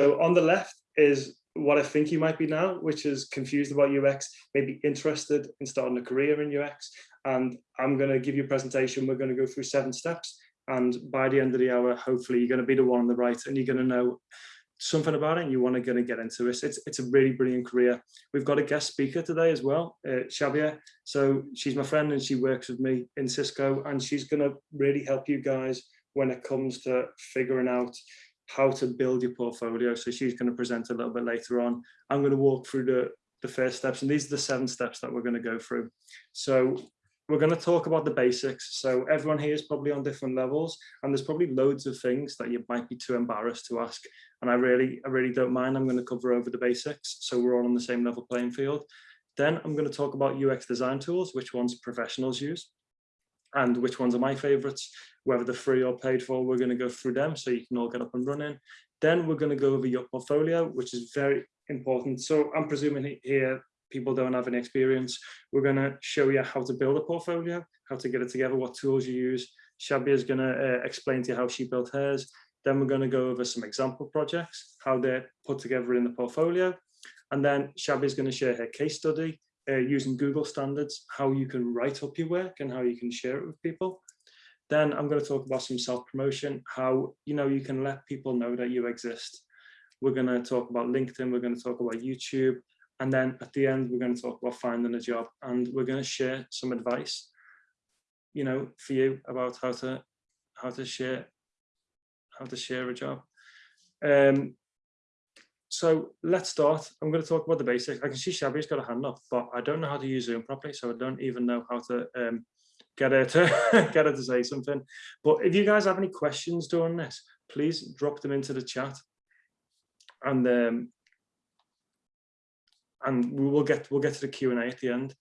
So on the left is what I think you might be now, which is confused about UX, maybe interested in starting a career in UX. And I'm going to give you a presentation. We're going to go through seven steps. And by the end of the hour, hopefully you're going to be the one on the right and you're going to know something about it and you want to, going to get into it. It's, it's a really brilliant career. We've got a guest speaker today as well, uh, Shabia. So she's my friend and she works with me in Cisco and she's going to really help you guys when it comes to figuring out how to build your portfolio. So she's going to present a little bit later on. I'm going to walk through the, the first steps and these are the seven steps that we're going to go through. So we're going to talk about the basics. So everyone here is probably on different levels and there's probably loads of things that you might be too embarrassed to ask. And I really, I really don't mind. I'm going to cover over the basics. So we're all on the same level playing field. Then I'm going to talk about UX design tools, which ones professionals use and which ones are my favorites, whether they're free or paid for, we're going to go through them so you can all get up and running. Then we're going to go over your portfolio, which is very important. So I'm presuming here people don't have any experience. We're going to show you how to build a portfolio, how to get it together, what tools you use. Shabia is going to uh, explain to you how she built hers. Then we're going to go over some example projects, how they're put together in the portfolio. And then Shabby is going to share her case study uh, using Google standards, how you can write up your work and how you can share it with people. Then I'm going to talk about some self-promotion, how you know you can let people know that you exist. We're going to talk about LinkedIn, we're going to talk about YouTube, and then at the end, we're going to talk about finding a job and we're going to share some advice, you know, for you about how to how to share how to share a job. Um, so let's start. I'm going to talk about the basics. I can see Shabby's got a hand up, but I don't know how to use Zoom properly, so I don't even know how to um, get her to get her to say something. But if you guys have any questions during this, please drop them into the chat, and um, and we will get we'll get to the Q and A at the end.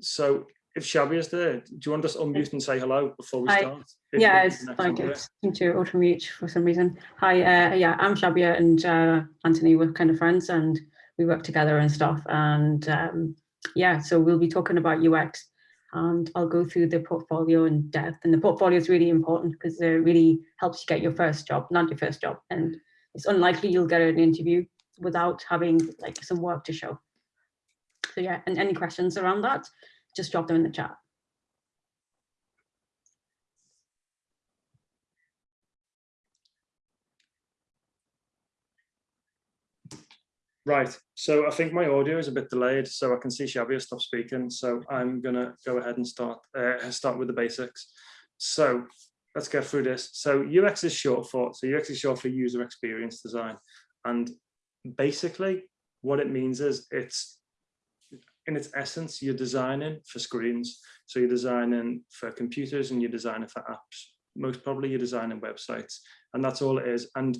So if Shabby is there, do you want us to unmute and say hello before we Hi. start? If yeah, it's like it's seemed to auto mute for some reason. Hi, uh, yeah, I'm Shabia and uh, Anthony. We're kind of friends and we work together and stuff. And um, yeah, so we'll be talking about UX and I'll go through the portfolio in depth. And the portfolio is really important because it really helps you get your first job, not your first job. And it's unlikely you'll get an interview without having like some work to show. So yeah, and any questions around that? Just drop them in the chat. Right, so I think my audio is a bit delayed, so I can see Shabia stop speaking. So I'm gonna go ahead and start uh, start with the basics. So let's get through this. So UX is short for so UX is short for user experience design, and basically what it means is it's in its essence, you're designing for screens. So you're designing for computers and you're designing for apps. Most probably you're designing websites and that's all it is. And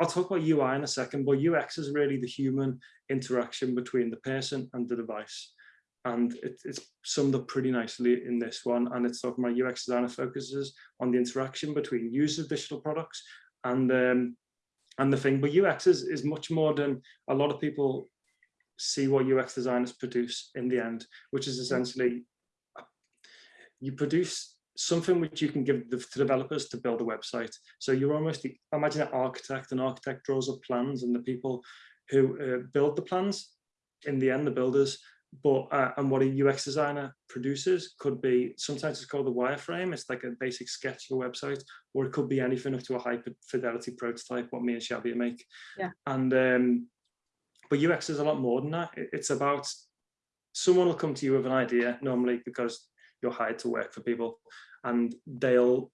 I'll talk about UI in a second, but UX is really the human interaction between the person and the device. And it, it's summed up pretty nicely in this one. And it's talking about UX designer focuses on the interaction between users of digital products and um, and the thing. But UX is, is much more than a lot of people see what UX designers produce in the end, which is essentially you produce something which you can give the, to developers to build a website. So you're almost, the, imagine an architect, an architect draws up plans and the people who uh, build the plans, in the end, the builders, but uh, and what a UX designer produces could be, sometimes it's called the wireframe, it's like a basic sketch of a website, or it could be anything up to a high fidelity prototype, what me and Shabia make. Yeah. And um, but UX is a lot more than that. It's about someone will come to you with an idea normally because you're hired to work for people and they'll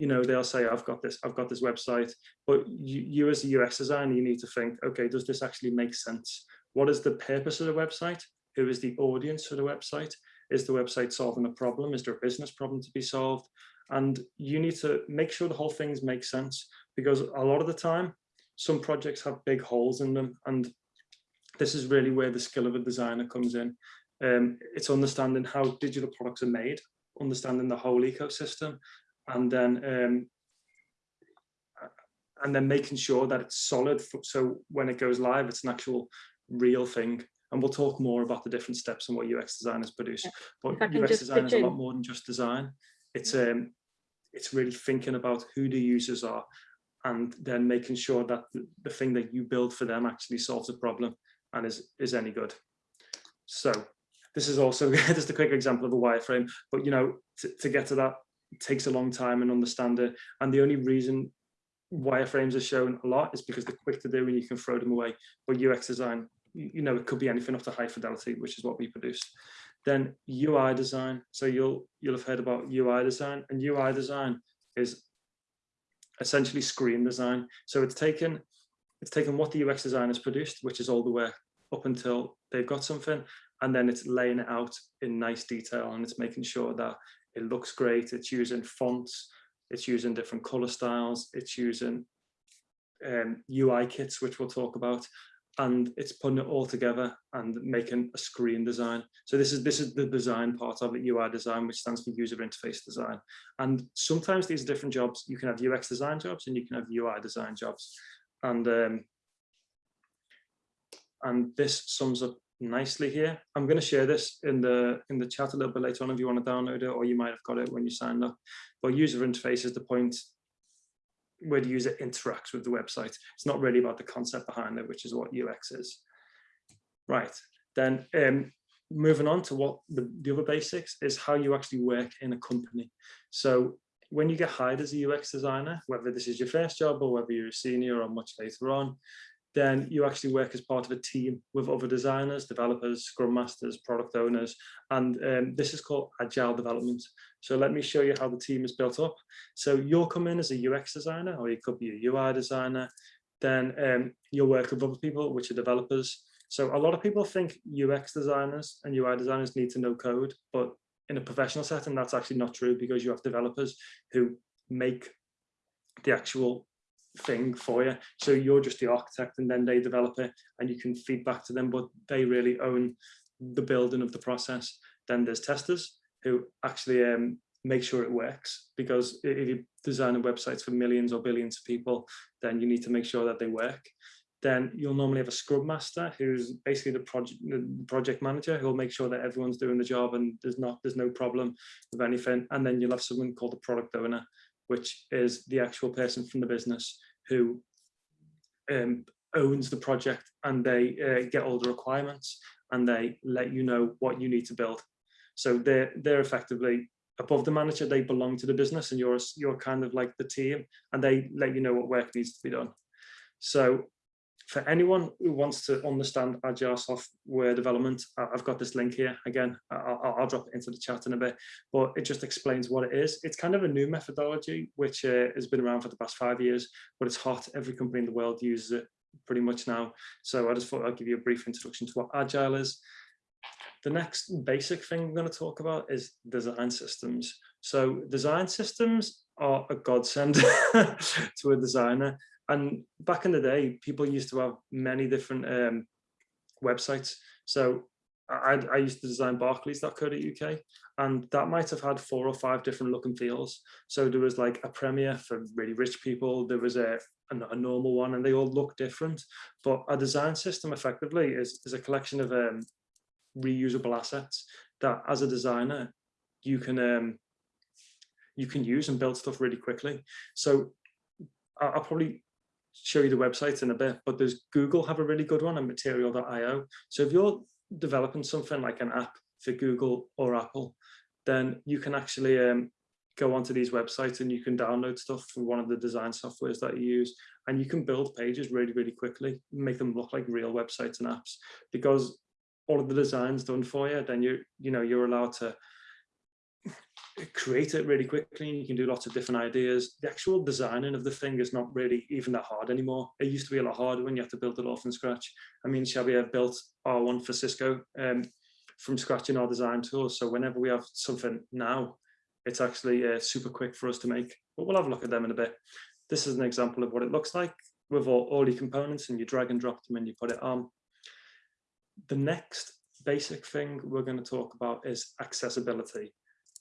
you know they'll say i've got this i've got this website. But you, you as a ux designer you need to think okay does this actually make sense? What is the purpose of the website? Who is the audience for the website? Is the website solving a problem? Is there a business problem to be solved? And you need to make sure the whole things make sense because a lot of the time some projects have big holes in them and this is really where the skill of a designer comes in. Um, it's understanding how digital products are made, understanding the whole ecosystem, and then um, and then making sure that it's solid. So when it goes live, it's an actual real thing. And we'll talk more about the different steps and what UX designers produce. But UX design is a lot more than just design. It's um, it's really thinking about who the users are and then making sure that the, the thing that you build for them actually solves a problem and is, is any good. So this is also just a quick example of a wireframe, but you know, to, get to that takes a long time and understand it. And the only reason wireframes are shown a lot is because they're quick to do and you can throw them away. But UX design, you know, it could be anything up to high fidelity, which is what we produce. Then UI design. So you'll you'll have heard about UI design, and UI design is essentially screen design. So it's taken it's taken what the UX designers produced, which is all the work up until they've got something, and then it's laying it out in nice detail and it's making sure that it looks great. It's using fonts, it's using different color styles, it's using um, UI kits, which we'll talk about, and it's putting it all together and making a screen design. So this is this is the design part of it, UI design, which stands for user interface design. And sometimes these are different jobs. You can have UX design jobs and you can have UI design jobs. And um, and this sums up nicely here. I'm going to share this in the in the chat a little bit later on if you want to download it, or you might have got it when you signed up. But user interface is the point where the user interacts with the website. It's not really about the concept behind it, which is what UX is. Right, then um, moving on to what the, the other basics is how you actually work in a company. So when you get hired as a UX designer, whether this is your first job or whether you're a senior or much later on, then you actually work as part of a team with other designers, developers, scrum masters, product owners, and um, this is called agile development. So let me show you how the team is built up. So you'll come in as a UX designer, or you could be a UI designer, then um, you'll work with other people, which are developers. So a lot of people think UX designers and UI designers need to know code, but in a professional setting, that's actually not true because you have developers who make the actual thing for you. So you're just the architect and then they develop it and you can feed back to them, but they really own the building of the process. Then there's testers who actually um, make sure it works because if you're designing websites for millions or billions of people, then you need to make sure that they work. Then you'll normally have a scrum master who's basically the project the project manager who'll make sure that everyone's doing the job and there's not there's no problem with anything. And then you'll have someone called the product owner which is the actual person from the business who um, owns the project and they uh, get all the requirements and they let you know what you need to build. So they're, they're effectively above the manager, they belong to the business and you're, you're kind of like the team and they let you know what work needs to be done. So for anyone who wants to understand agile software development, I've got this link here. Again, I'll, I'll, drop it into the chat in a bit, but it just explains what it is. It's kind of a new methodology, which uh, has been around for the past five years, but it's hot. Every company in the world uses it pretty much now. So I just thought I'd give you a brief introduction to what agile is. The next basic thing I'm going to talk about is design systems. So design systems are a godsend to a designer and back in the day, people used to have many different um, websites. So I, I used to design barclays.co.uk and that might have had four or five different look and feels. So there was like a premiere for really rich people, there was a, a, a normal one and they all look different. But a design system effectively is, is a collection of um, reusable assets that as a designer, you can um, you can use and build stuff really quickly. So I'll probably show you the website in a bit, but there's Google have a really good one and material.io. So if you're developing something like an app for Google or Apple, then you can actually um, go onto these websites and you can download stuff from one of the design softwares that you use and you can build pages really, really quickly, make them look like real websites and apps because all of the designs done for you, then you, you know, you're allowed to create it really quickly and you can do lots of different ideas. The actual designing of the thing is not really even that hard anymore. It used to be a lot harder when you had to build it all from scratch. I mean, Shabby have built R1 for Cisco um, from scratch in our design tools. So whenever we have something now, it's actually uh, super quick for us to make, but we'll have a look at them in a bit. This is an example of what it looks like with all, all your components and you drag and drop them and you put it on. The next basic thing we're going to talk about is accessibility.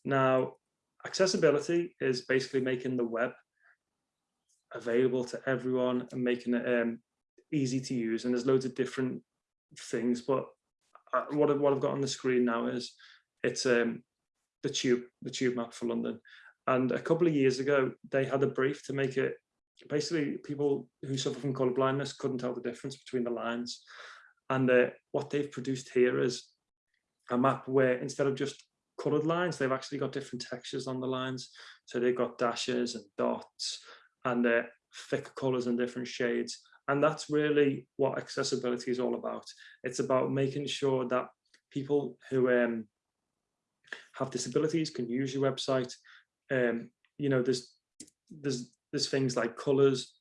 Now, accessibility is basically making the web available to everyone and making it um, easy to use. And there's loads of different things, but uh, what, I've, what I've got on the screen now is it's um, the tube, the tube map for London. And a couple of years ago, they had a brief to make it basically people who suffer from color blindness couldn't tell the difference between the lines. And uh, what they've produced here is a map where instead of just colored lines, they've actually got different textures on the lines. So they've got dashes and dots and they're thick colors and different shades. And that's really what accessibility is all about. It's about making sure that people who um, have disabilities can use your website. Um, you know, there's there's there's things like colors.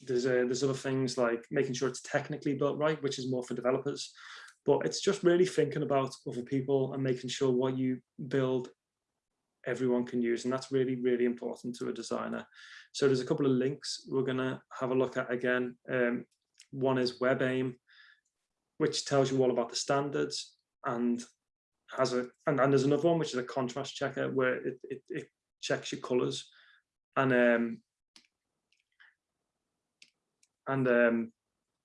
There's uh, there's other things like making sure it's technically built right, which is more for developers. But it's just really thinking about other people and making sure what you build everyone can use and that's really really important to a designer. So there's a couple of links we're going to have a look at again. Um, one is WebAIM which tells you all about the standards and has a and, and there's another one which is a contrast checker where it, it, it checks your colors. And um and um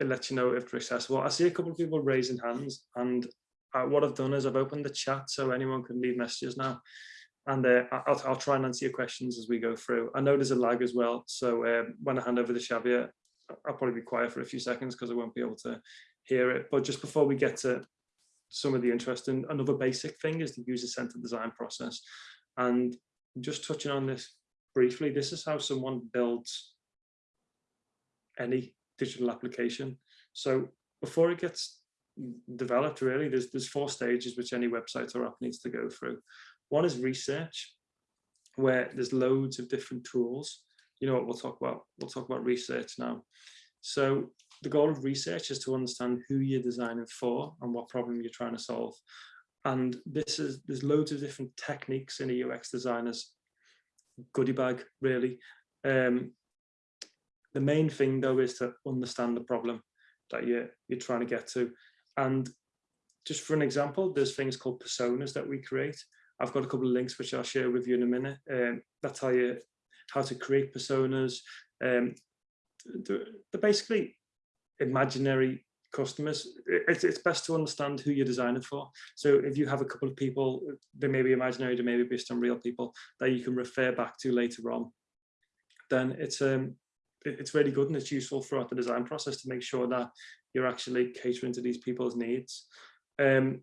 it lets you know if they're accessible i see a couple of people raising hands and uh, what i've done is i've opened the chat so anyone can leave messages now and uh, I'll, I'll try and answer your questions as we go through. I know there's a lag as well, so um, when I hand over to Shabia, I'll probably be quiet for a few seconds because I won't be able to hear it. But just before we get to some of the interesting, another basic thing is the user-centered design process. And just touching on this briefly, this is how someone builds any digital application. So before it gets developed, really, there's, there's four stages which any website or app needs to go through. One is research, where there's loads of different tools. You know what we'll talk about? We'll talk about research now. So the goal of research is to understand who you're designing for and what problem you're trying to solve. And this is there's loads of different techniques in a UX designer's goodie bag, really. Um, the main thing though is to understand the problem that you're you're trying to get to. And just for an example, there's things called personas that we create. I've got a couple of links which I'll share with you in a minute. Um, that tell you how to create personas. Um, they're, they're basically imaginary customers, it's, it's best to understand who you're designing for. So if you have a couple of people, they may be imaginary, they may be based on real people that you can refer back to later on, then it's um it's really good and it's useful throughout the design process to make sure that you're actually catering to these people's needs. Um,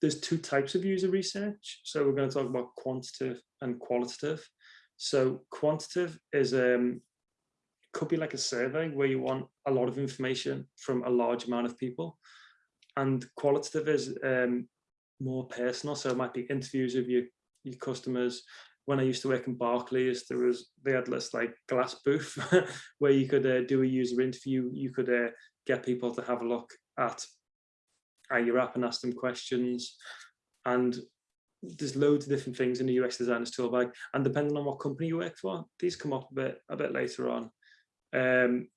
there's two types of user research. So we're going to talk about quantitative and qualitative. So quantitative is um, could be like a survey where you want a lot of information from a large amount of people. And qualitative is um, more personal. So it might be interviews of your, your customers. When I used to work in Barclays, there was they had this like glass booth where you could uh, do a user interview. You could uh, get people to have a look at, at your app and ask them questions. And there's loads of different things in the UX designer's tool bag. And depending on what company you work for, these come up a bit a bit later on. Um,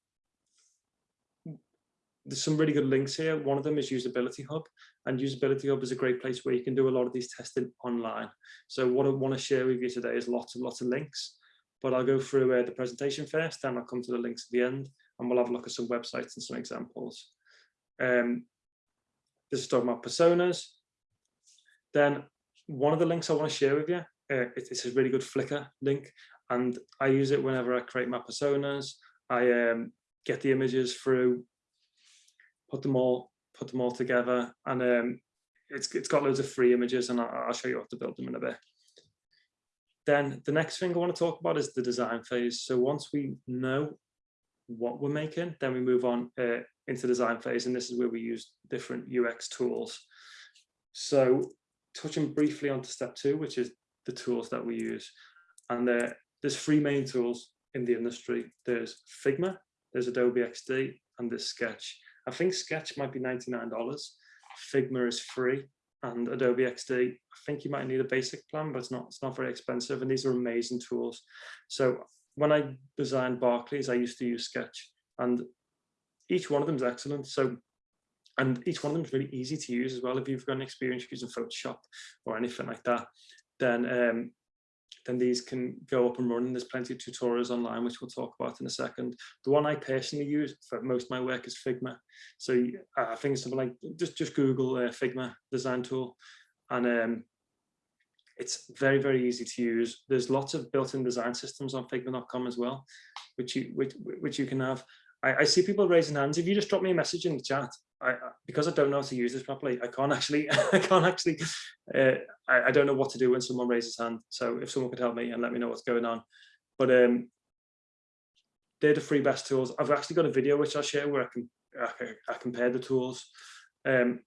there's some really good links here. One of them is Usability Hub, and Usability Hub is a great place where you can do a lot of these testing online. So what I want to share with you today is lots and lots of links, but I'll go through uh, the presentation first, then I'll come to the links at the end, and we'll have a look at some websites and some examples. Um, this is talking about personas. Then one of the links I want to share with you, uh, it's a really good Flickr link, and I use it whenever I create my personas. I um, get the images through, put them all, put them all together, and um, it's it's got loads of free images, and I'll, I'll show you how to build them in a bit. Then the next thing I want to talk about is the design phase. So once we know what we're making, then we move on uh, into the design phase, and this is where we use different UX tools. So touching briefly onto step two, which is the tools that we use. And uh, there's three main tools in the industry. There's Figma, there's Adobe XD, and there's Sketch. I think Sketch might be $99. Figma is free, and Adobe XD, I think you might need a basic plan, but it's not, it's not very expensive. And these are amazing tools. So when I designed Barclays, I used to use Sketch, and each one of them is excellent. So and each one of them is really easy to use as well. If you've got an experience using Photoshop or anything like that, then um, then these can go up and running. There's plenty of tutorials online, which we'll talk about in a second. The one I personally use for most of my work is Figma. So uh, I think it's something like just, just Google uh, Figma design tool. And um, it's very, very easy to use. There's lots of built-in design systems on figma.com as well, which you which, which you can have. I, I, see people raising hands. If you just drop me a message in the chat, I, because I don't know how to use this properly, I can't actually, I can't actually, uh, I, I, don't know what to do when someone raises hand. So if someone could help me and let me know what's going on. But um, they're the three best tools. I've actually got a video which I'll share where I can I, I compare the tools um,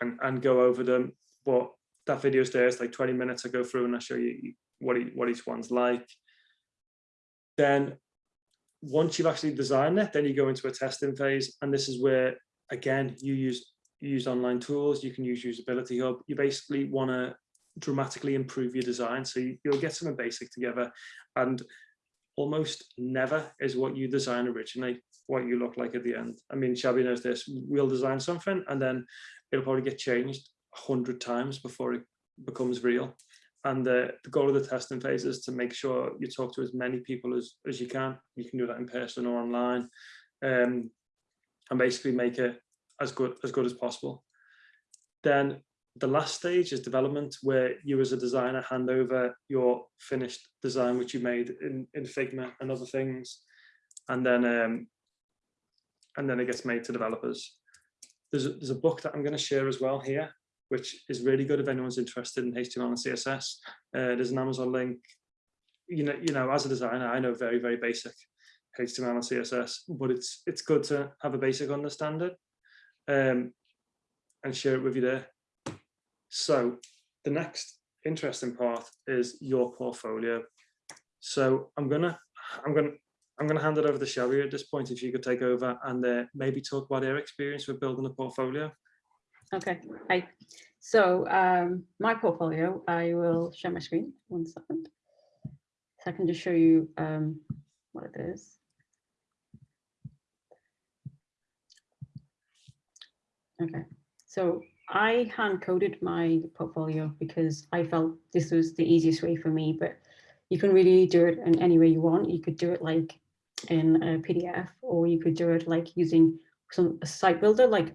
and, and go over them. But that video is there, it's like 20 minutes I go through and I show you what, what each one's like. Then once you've actually designed it, then you go into a testing phase. And this is where, again, you use, you use online tools, you can use Usability Hub. You basically want to dramatically improve your design. So you, will get something basic together and almost never is what you design originally, what you look like at the end. I mean, Shabby knows this, we'll design something and then it'll probably get changed a hundred times before it becomes real. And the, the goal of the testing phase is to make sure you talk to as many people as, as you can. You can do that in person or online um, and basically make it as good as good as possible. Then the last stage is development where you as a designer hand over your finished design which you made in, in Figma and other things and then um, and then it gets made to developers. There's a, there's a book that I'm going to share as well here which is really good if anyone's interested in HTML and CSS. Uh, there's an Amazon link. You know, you know, as a designer, I know very, very basic HTML and CSS, but it's it's good to have a basic understanding um, and share it with you there. So the next interesting part is your portfolio. So I'm gonna I'm gonna I'm gonna hand it over to Shabia at this point. If you could take over and uh, maybe talk about their experience with building a portfolio. Okay, hi. So um, my portfolio, I will share my screen one second. So I can just show you um, what it is. Okay, so I hand coded my portfolio because I felt this was the easiest way for me, but you can really do it in any way you want. You could do it like in a PDF or you could do it like using some a site builder like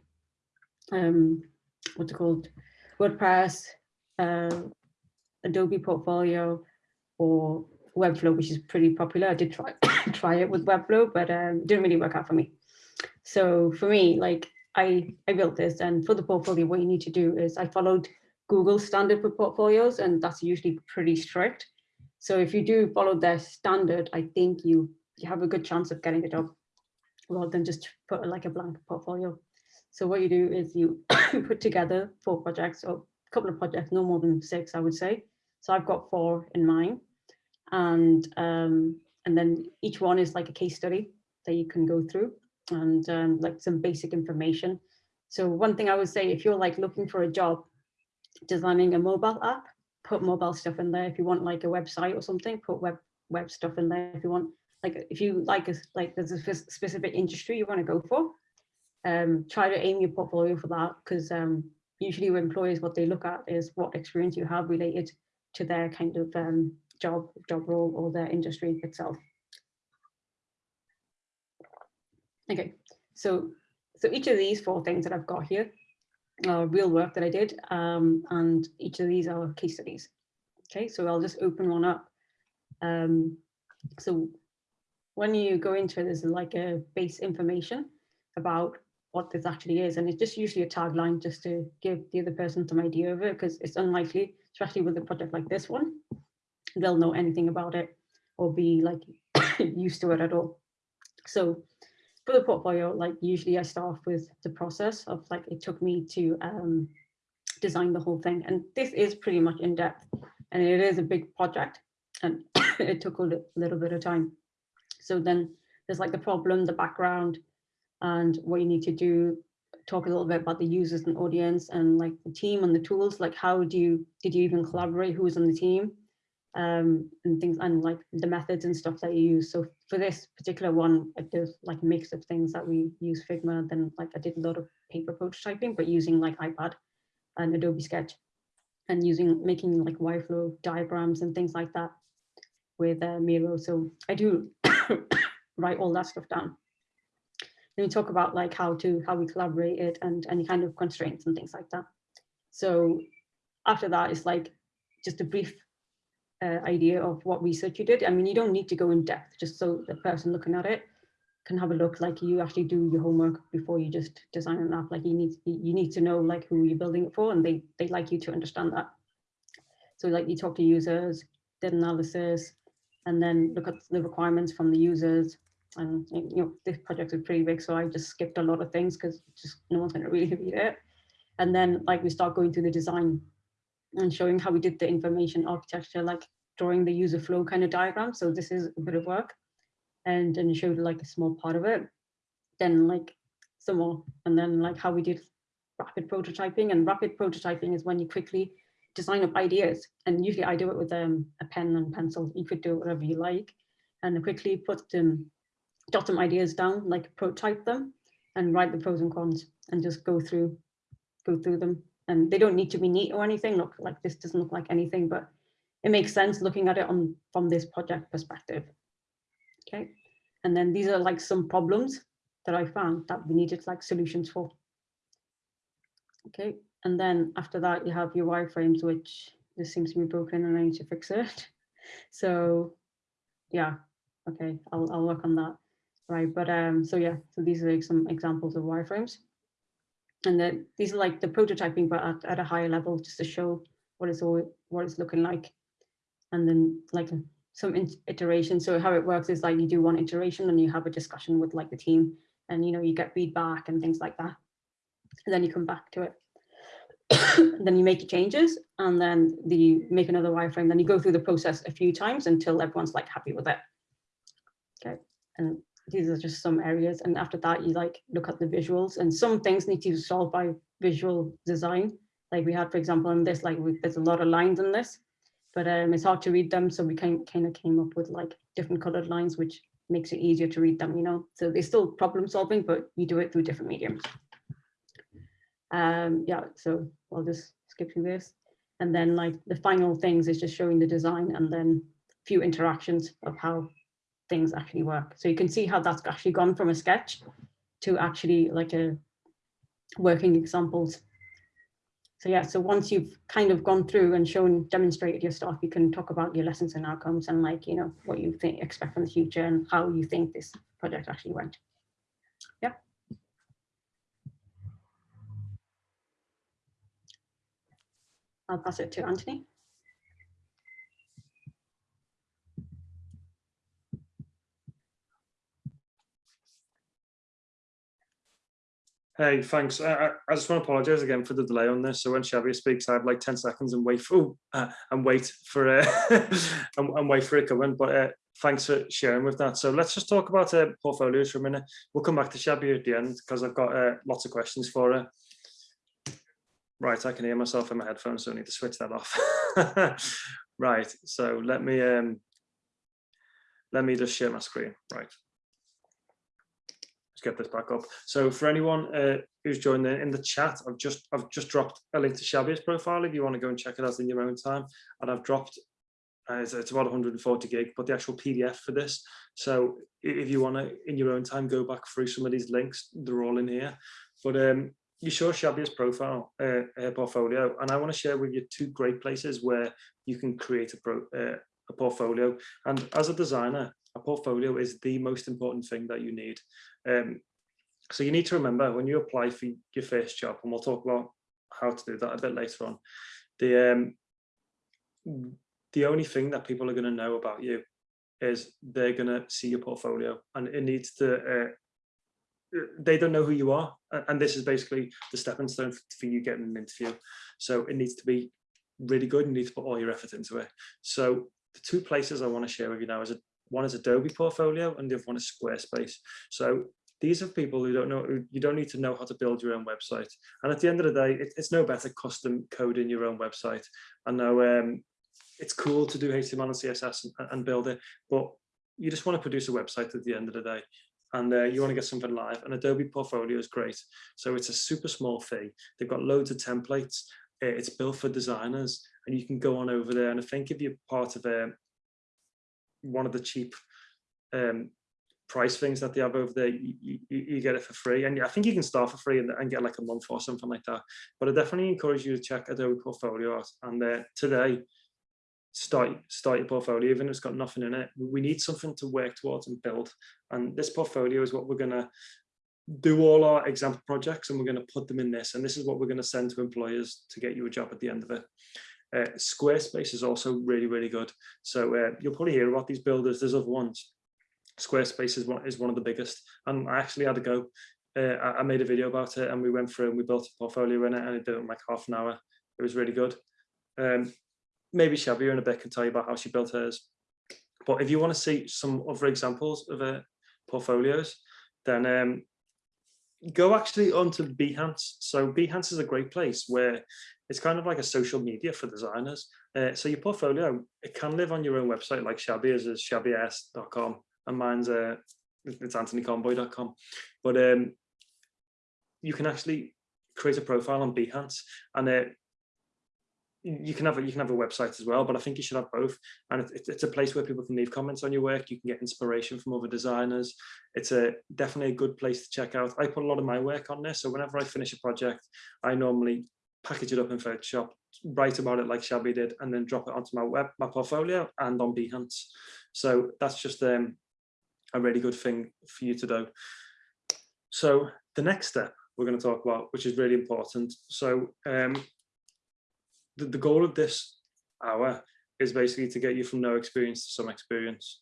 um, what's it called, WordPress, uh, Adobe Portfolio, or Webflow, which is pretty popular. I did try try it with Webflow, but um, didn't really work out for me. So for me, like I, I built this and for the portfolio, what you need to do is I followed Google standard for portfolios and that's usually pretty strict. So if you do follow their standard, I think you, you have a good chance of getting a job rather than just put like a blank portfolio. So what you do is you put together four projects or a couple of projects, no more than six, I would say. So I've got four in mind. And, um, and then each one is like a case study that you can go through and um, like some basic information. So one thing I would say, if you're like looking for a job, designing a mobile app, put mobile stuff in there. If you want like a website or something, put web web stuff in there. If you want like if you like a, like there's a specific industry you want to go for, um, try to aim your portfolio for that because um, usually with employers, what they look at is what experience you have related to their kind of um, job, job role or their industry itself. Okay, so so each of these four things that I've got here are real work that I did, um, and each of these are case studies. Okay, so I'll just open one up. Um, so when you go into it, there's like a base information about what this actually is. And it's just usually a tagline just to give the other person some idea of it, because it's unlikely, especially with a project like this one, they'll know anything about it or be like used to it at all. So for the portfolio, like usually I start off with the process of like, it took me to um, design the whole thing. And this is pretty much in depth and it is a big project and it took a little bit of time. So then there's like the problem, the background, and what you need to do talk a little bit about the users and audience and like the team and the tools like how do you did you even collaborate who was on the team um and things and like the methods and stuff that you use. So for this particular one I there's like a mix of things that we use figma then like i did a lot of paper prototyping but using like ipad and adobe sketch and using making like wireflow diagrams and things like that with uh, miro. So i do write all that stuff down. Then we talk about like how to how we collaborated and any kind of constraints and things like that. So after that, it's like just a brief uh, idea of what research you did. I mean, you don't need to go in depth, just so the person looking at it can have a look like you actually do your homework before you just design an app. Like you need you need to know like who you're building it for, and they they like you to understand that. So like you talk to users, did analysis, and then look at the requirements from the users. And you know this project is pretty big, so I just skipped a lot of things because just no one's going to really read it. And then like we start going through the design and showing how we did the information architecture, like drawing the user flow kind of diagram. So this is a bit of work and then showed like a small part of it. Then like some more, and then like how we did rapid prototyping and rapid prototyping is when you quickly design up ideas. And usually I do it with um, a pen and pencil. You could do whatever you like and quickly put them, jot some ideas down, like prototype them and write the pros and cons and just go through, go through them and they don't need to be neat or anything. Look, like this doesn't look like anything, but it makes sense looking at it on from this project perspective. Okay, and then these are like some problems that I found that we needed like solutions for. Okay, and then after that you have your wireframes, which this seems to be broken and I need to fix it. So yeah, okay, I'll, I'll work on that. Right, but um, so yeah, so these are like some examples of wireframes and then these are like the prototyping, but at, at a higher level, just to show what it's all what it's looking like. And then like some iteration. So how it works is like you do one iteration and you have a discussion with like the team and you know you get feedback and things like that. And then you come back to it. then you make changes and then the, you make another wireframe. Then you go through the process a few times until everyone's like happy with it. Okay. And these are just some areas. And after that, you like look at the visuals and some things need to be solved by visual design. Like we had, for example, in this, like we, there's a lot of lines in this, but um, it's hard to read them. So we kind, kind of came up with like different colored lines, which makes it easier to read them, you know? So they're still problem solving, but you do it through different mediums. Um, yeah, so I'll just skip through this. And then like the final things is just showing the design and then few interactions of how things actually work. So you can see how that's actually gone from a sketch to actually like a working examples. So yeah, so once you've kind of gone through and shown, demonstrated your stuff, you can talk about your lessons and outcomes and like, you know, what you think expect from the future and how you think this project actually went. Yeah. I'll pass it to Anthony. Hey, thanks. I, I just want to apologise again for the delay on this. So when Shabia speaks, I have like 10 seconds and wait for uh, and wait for uh, and, and, wait for it coming. But uh, thanks for sharing with that. So let's just talk about uh, portfolios for a minute. We'll come back to Shabia at the end because I've got uh, lots of questions for her. Right, I can hear myself in my headphones, so I need to switch that off. right, so let me um, let me just share my screen. Right let's get this back up. So for anyone uh, who's joined in, the chat, I've just I've just dropped a link to Shabia's profile if you want to go and check it out in your own time. And I've dropped uh, it's, it's, about 140 gig, but the actual PDF for this. So if you want to, in your own time, go back through some of these links, they're all in here. But um, you show Shabia's profile, uh, her portfolio, and I want to share with you two great places where you can create a, pro, uh, a portfolio. And as a designer, a portfolio is the most important thing that you need. Um, so you need to remember when you apply for your first job, and we'll talk about how to do that a bit later on, the, um, the only thing that people are going to know about you is they're going to see your portfolio and it needs to, uh, they don't know who you are. And this is basically the stepping stone for you getting an interview. So it needs to be really good. You need to put all your effort into it. So the two places I want to share with you now is a one is Adobe Portfolio and the other one is Squarespace. So these are people who don't know, you don't need to know how to build your own website. And at the end of the day, it, it's no better custom coding your own website. I know um, it's cool to do HTML and CSS and, and, build it, but you just want to produce a website at the end of the day and uh, you want to get something live and Adobe Portfolio is great. So it's a super small fee. They've got loads of templates. It's built for designers and you can go on over there. And I think if you're part of a, one of the cheap um, price things that they have over there, you, you, you, get it for free. And I think you can start for free and, and, get like a month or something like that. But I definitely encourage you to check Adobe Portfolio out. And uh, today, start start your portfolio even if it's got nothing in it we need something to work towards and build and this portfolio is what we're going to do all our example projects and we're going to put them in this and this is what we're going to send to employers to get you a job at the end of it uh, Squarespace is also really really good. So uh, you'll probably hear about these builders. There's other ones. Squarespace is one is one of the biggest. And I actually had to go. Uh, I, I made a video about it and we went through and we built a portfolio in it and it did it in like half an hour. It was really good. Um, maybe Shabia in a bit can tell you about how she built hers. But if you want to see some other examples of portfolios, then um, go actually onto Behance. So Behance is a great place where it's kind of like a social media for designers. Uh, so your portfolio, it can live on your own website like Shabia's is shabias.com and mine's uh, it's anthonyconboy.com. But um, you can actually create a profile on Behance and uh, you can have a, you can have a website as well, but I think you should have both. And it, it's a place where people can leave comments on your work. You can get inspiration from other designers. It's a definitely a good place to check out. I put a lot of my work on there, so whenever I finish a project, I normally package it up in Photoshop, write about it like Shabby did, and then drop it onto my web, my portfolio, and on Behance. So that's just um, a really good thing for you to do. So the next step we're going to talk about, which is really important. So um, the, the goal of this hour is basically to get you from no experience to some experience.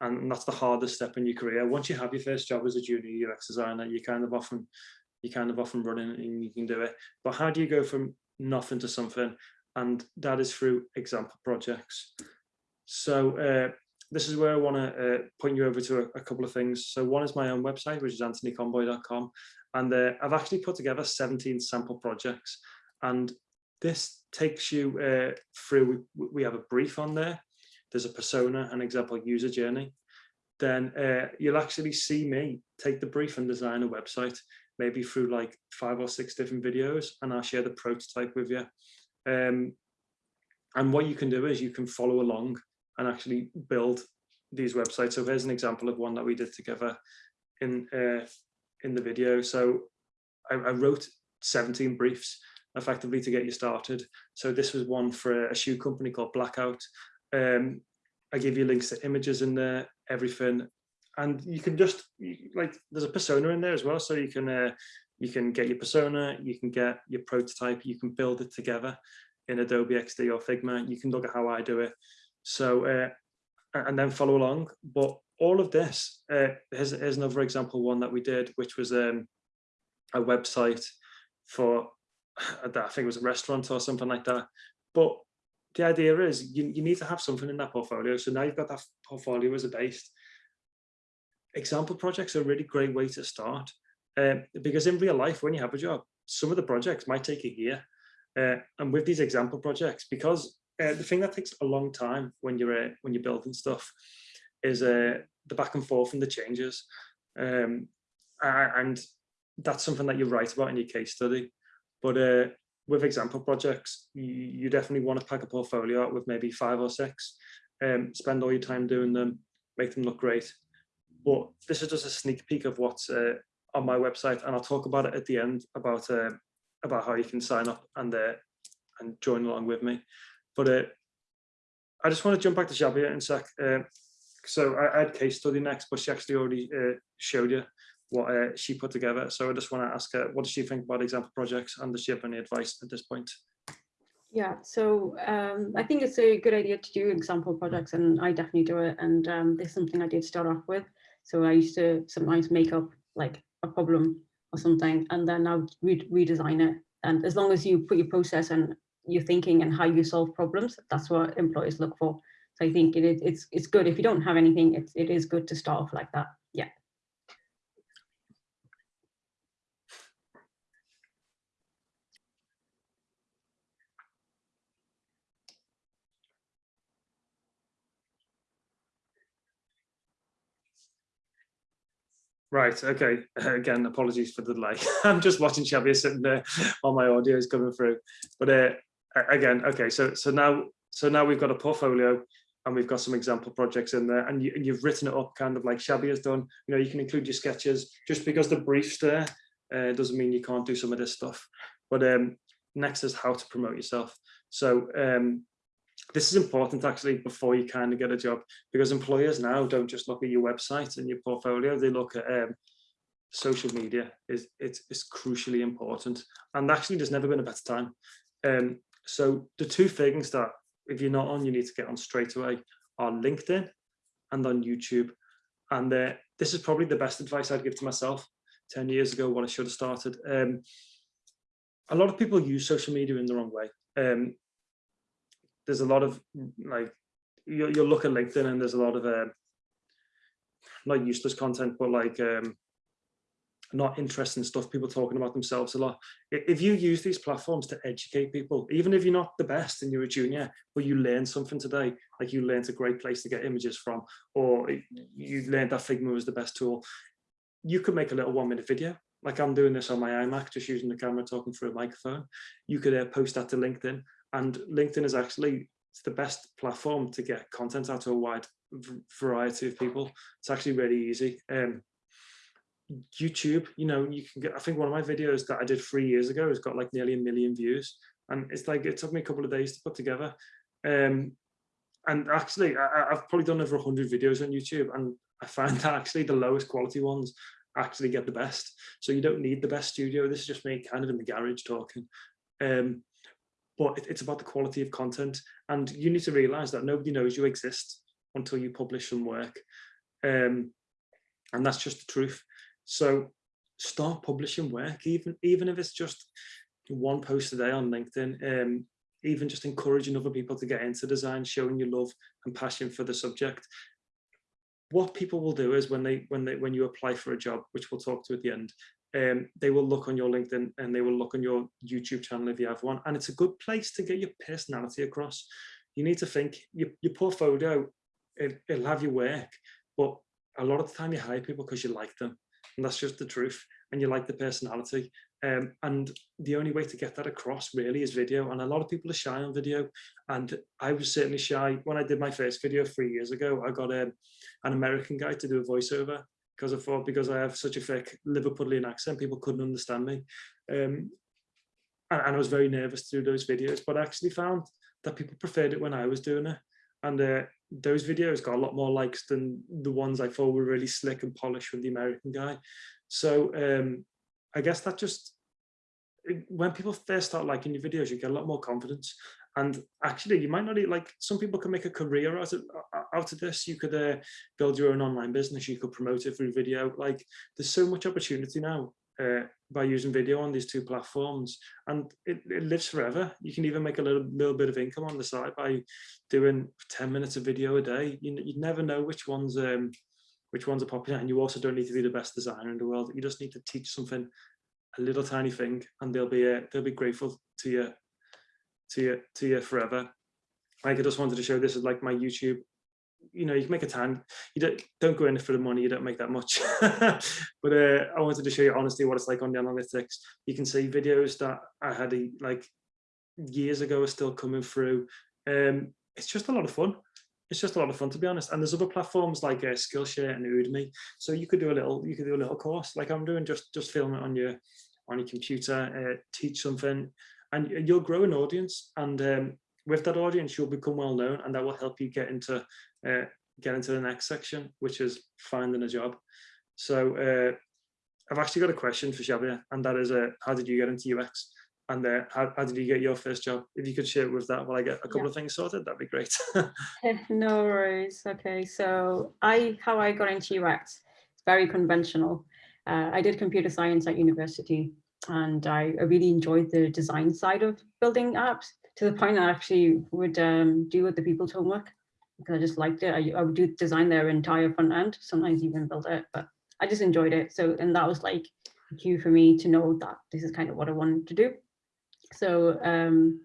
And that's the hardest step in your career. Once you have your first job as a junior UX designer, you kind of often you kind of often running and you can do it. But how do you go from nothing to something? And that is through example projects. So uh, this is where I want to uh, point you over to a, a, couple of things. So one is my own website, which is anthonyconboy.com. And uh, I've actually put together 17 sample projects. And this takes you uh, through, we, have a brief on there, there's a persona, an example user journey. Then uh, you'll actually see me take the brief and design a website, maybe through like five or six different videos, and I'll share the prototype with you. Um, and what you can do is you can follow along and actually build these websites. So here's an example of one that we did together in uh, in the video. So I, I wrote 17 briefs effectively to get you started. So this was one for a shoe company called Blackout. Um, I give you links to images in there, everything. And you can just like there's a persona in there as well. So you can uh, you can get your persona, you can get your prototype, you can build it together in Adobe XD or Figma. You can look at how I do it. So uh, and then follow along. But all of this, uh, here's, here's another example one that we did, which was um, a website for I think it was a restaurant or something like that. But the idea is you, you need to have something in that portfolio. So now you've got that portfolio as a base. Example projects are a really great way to start um, because in real life, when you have a job, some of the projects might take a year. Uh, and with these example projects, because uh, the thing that takes a long time when you're uh, when you're building stuff is uh, the back and forth and the changes. Um, and that's something that you write about in your case study. But uh, with example projects, you, you, definitely want to pack a portfolio with maybe five or six, um, spend all your time doing them, make them look great. But this is just a sneak peek of what's uh, on my website, and I'll talk about it at the end about uh, about how you can sign up and uh, and join along with me. But uh, I just want to jump back to Shabia in a sec. Uh, so I, I, had case study next, but she actually already uh, showed you what uh, she put together. So I just want to ask her, what does she think about example projects and does she have any advice at this point? Yeah, so um, I think it's a good idea to do example projects and I definitely do it. And um, this is something I did start off with. So I used to sometimes make up like a problem or something and then I'll re redesign it. And as long as you put your process and your thinking and how you solve problems, that's what employers look for. So I think it, it's it's good if you don't have anything, it, it is good to start off like that. Yeah. Right, okay. Again, apologies for the delay. I'm just watching Shabia sitting there while my audio is coming through. But uh, again, okay, so so now so now we've got a portfolio and we've got some example projects in there and, you, and you've written it up kind of like Shabby has done. You know, you can include your sketches. Just because the brief's there uh, doesn't mean you can't do some of this stuff. But um, next is how to promote yourself. So um, this is important actually before you kind of get a job because employers now don't just look at your website and your portfolio, they look at um, social media is it's, it's crucially important and actually there's never been a better time. Um so the two things that if you're not on you need to get on straight away are linkedin and on youtube and uh, this is probably the best advice i'd give to myself 10 years ago what i should have started. Um a lot of people use social media in the wrong way. Um there's a lot of like you, you'll look at linkedin and there's a lot of uh, not useless content but like um not interesting stuff, people talking about themselves a lot. If you use these platforms to educate people, even if you're not the best and you're a junior, but you learn something today, like you learned a great place to get images from, or you learned that Figma was the best tool, you could make a little one minute video. Like I'm doing this on my iMac, just using the camera, talking through a microphone. You could uh, post that to LinkedIn and LinkedIn is actually the best platform to get content out to a wide variety of people. It's actually really easy. Um, YouTube, you know, you can get, I think one of my videos that I did three years ago has got like nearly a million views. And it's like, it took me a couple of days to put together. Um, and actually, I, have probably done over 100 videos on YouTube and I find that actually the lowest quality ones actually get the best. So you don't need the best studio. This is just me kind of in the garage talking. Um, but it, it's about the quality of content. And you need to realize that nobody knows you exist until you publish some work. Um, and that's just the truth. So start publishing work, even, even if it's just one post a day on LinkedIn, um, even just encouraging other people to get into design, showing your love and passion for the subject. What people will do is when they when they when you apply for a job, which we'll talk to at the end, um, they will look on your LinkedIn and they will look on your YouTube channel if you have one. And it's a good place to get your personality across. You need to think your, your portfolio, it, it'll have your work, but a lot of the time you hire people because you like them and that's just the truth and you like the personality um, and the only way to get that across really is video and a lot of people are shy on video and I was certainly shy when I did my first video three years ago I got um, an American guy to do a voiceover because I thought because I have such a thick Liverpudlian accent people couldn't understand me um, and, and I was very nervous to do those videos but I actually found that people preferred it when I was doing it and uh, those videos got a lot more likes than the ones I thought were really slick and polished with the American guy. So um, I guess that just, when people first start liking your videos, you get a lot more confidence. And actually, you might not like, some people can make a career out of, out of this. You could uh, build your own online business. You could promote it through video. Like there's so much opportunity now uh, by using video on these two platforms and it, it, lives forever you can even make a little little bit of income on the side by doing 10 minutes of video a day you, you never know which ones um which ones are popular and you also don't need to be the best designer in the world you just need to teach something a little tiny thing and they'll be uh, they'll be grateful to you to you to you forever like i just wanted to show this is like my youtube you know, you can make a tan. You don't don't go in for the money. You don't make that much. but uh, I wanted to show you honestly what it's like on the analytics. You can see videos that I had a, like years ago are still coming through. Um, it's just a lot of fun. It's just a lot of fun to be honest. And there's other platforms like uh, Skillshare and Udemy. So you could do a little, you could do a little course like I'm doing. Just just film it on your on your computer, uh, teach something, and you'll grow an audience. And um, with that audience, you'll become well known, and that will help you get into uh, get into the next section, which is finding a job. So uh, I've actually got a question for Shabia, and that is, uh, how did you get into UX? And uh, how, how did you get your first job? If you could share with that while I get a couple yeah. of things sorted, that'd be great. no worries. Okay, so I how I got into UX, it's very conventional. Uh, I did computer science at university, and I, I really enjoyed the design side of building apps to the point that I actually would um, do other people's homework because I just liked it. I, I would do design their entire front end, sometimes even build it, but I just enjoyed it. So, and that was like a cue for me to know that this is kind of what I wanted to do. So um,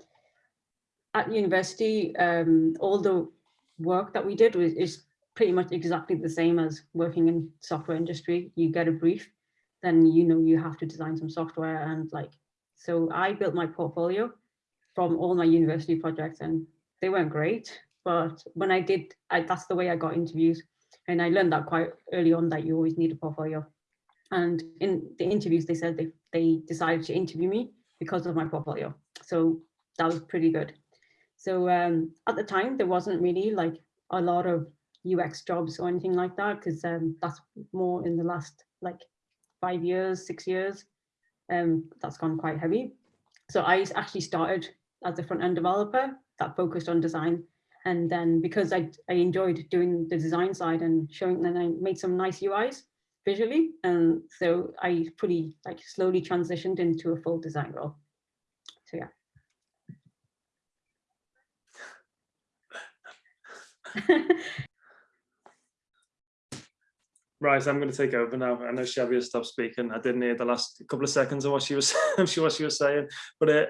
at university, um, all the work that we did was is pretty much exactly the same as working in software industry. You get a brief, then you know you have to design some software and like, so I built my portfolio from all my university projects and they weren't great, but when I did, I, that's the way I got interviews. And I learned that quite early on that you always need a portfolio. And in the interviews, they said they, they decided to interview me because of my portfolio. So that was pretty good. So um, at the time, there wasn't really like a lot of UX jobs or anything like that, because um, that's more in the last like five years, six years. Um, that's gone quite heavy. So I actually started as a front end developer that focused on design. And then because I, I enjoyed doing the design side and showing, then I made some nice UIs visually. And so I pretty like slowly transitioned into a full design role. So yeah. Right, I'm going to take over now. I know Shabia has stopped speaking. I didn't hear the last couple of seconds of what she was, sure what she was saying, but uh,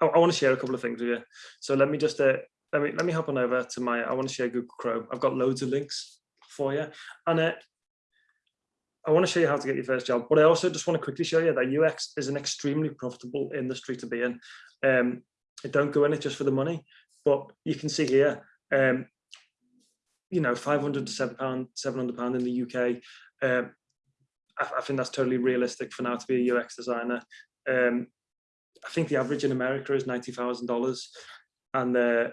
I, I want to share a couple of things with you. So let me just uh, let me let me hop on over to my. I want to share Google Chrome. I've got loads of links for you, and uh, I want to show you how to get your first job. But I also just want to quickly show you that UX is an extremely profitable industry to be in. Um, don't go in it just for the money, but you can see here. Um, you know, 500 to 7 pound, 700 pound in the UK. Um, I, I, think that's totally realistic for now to be a UX designer. Um, I think the average in America is $90,000 and uh,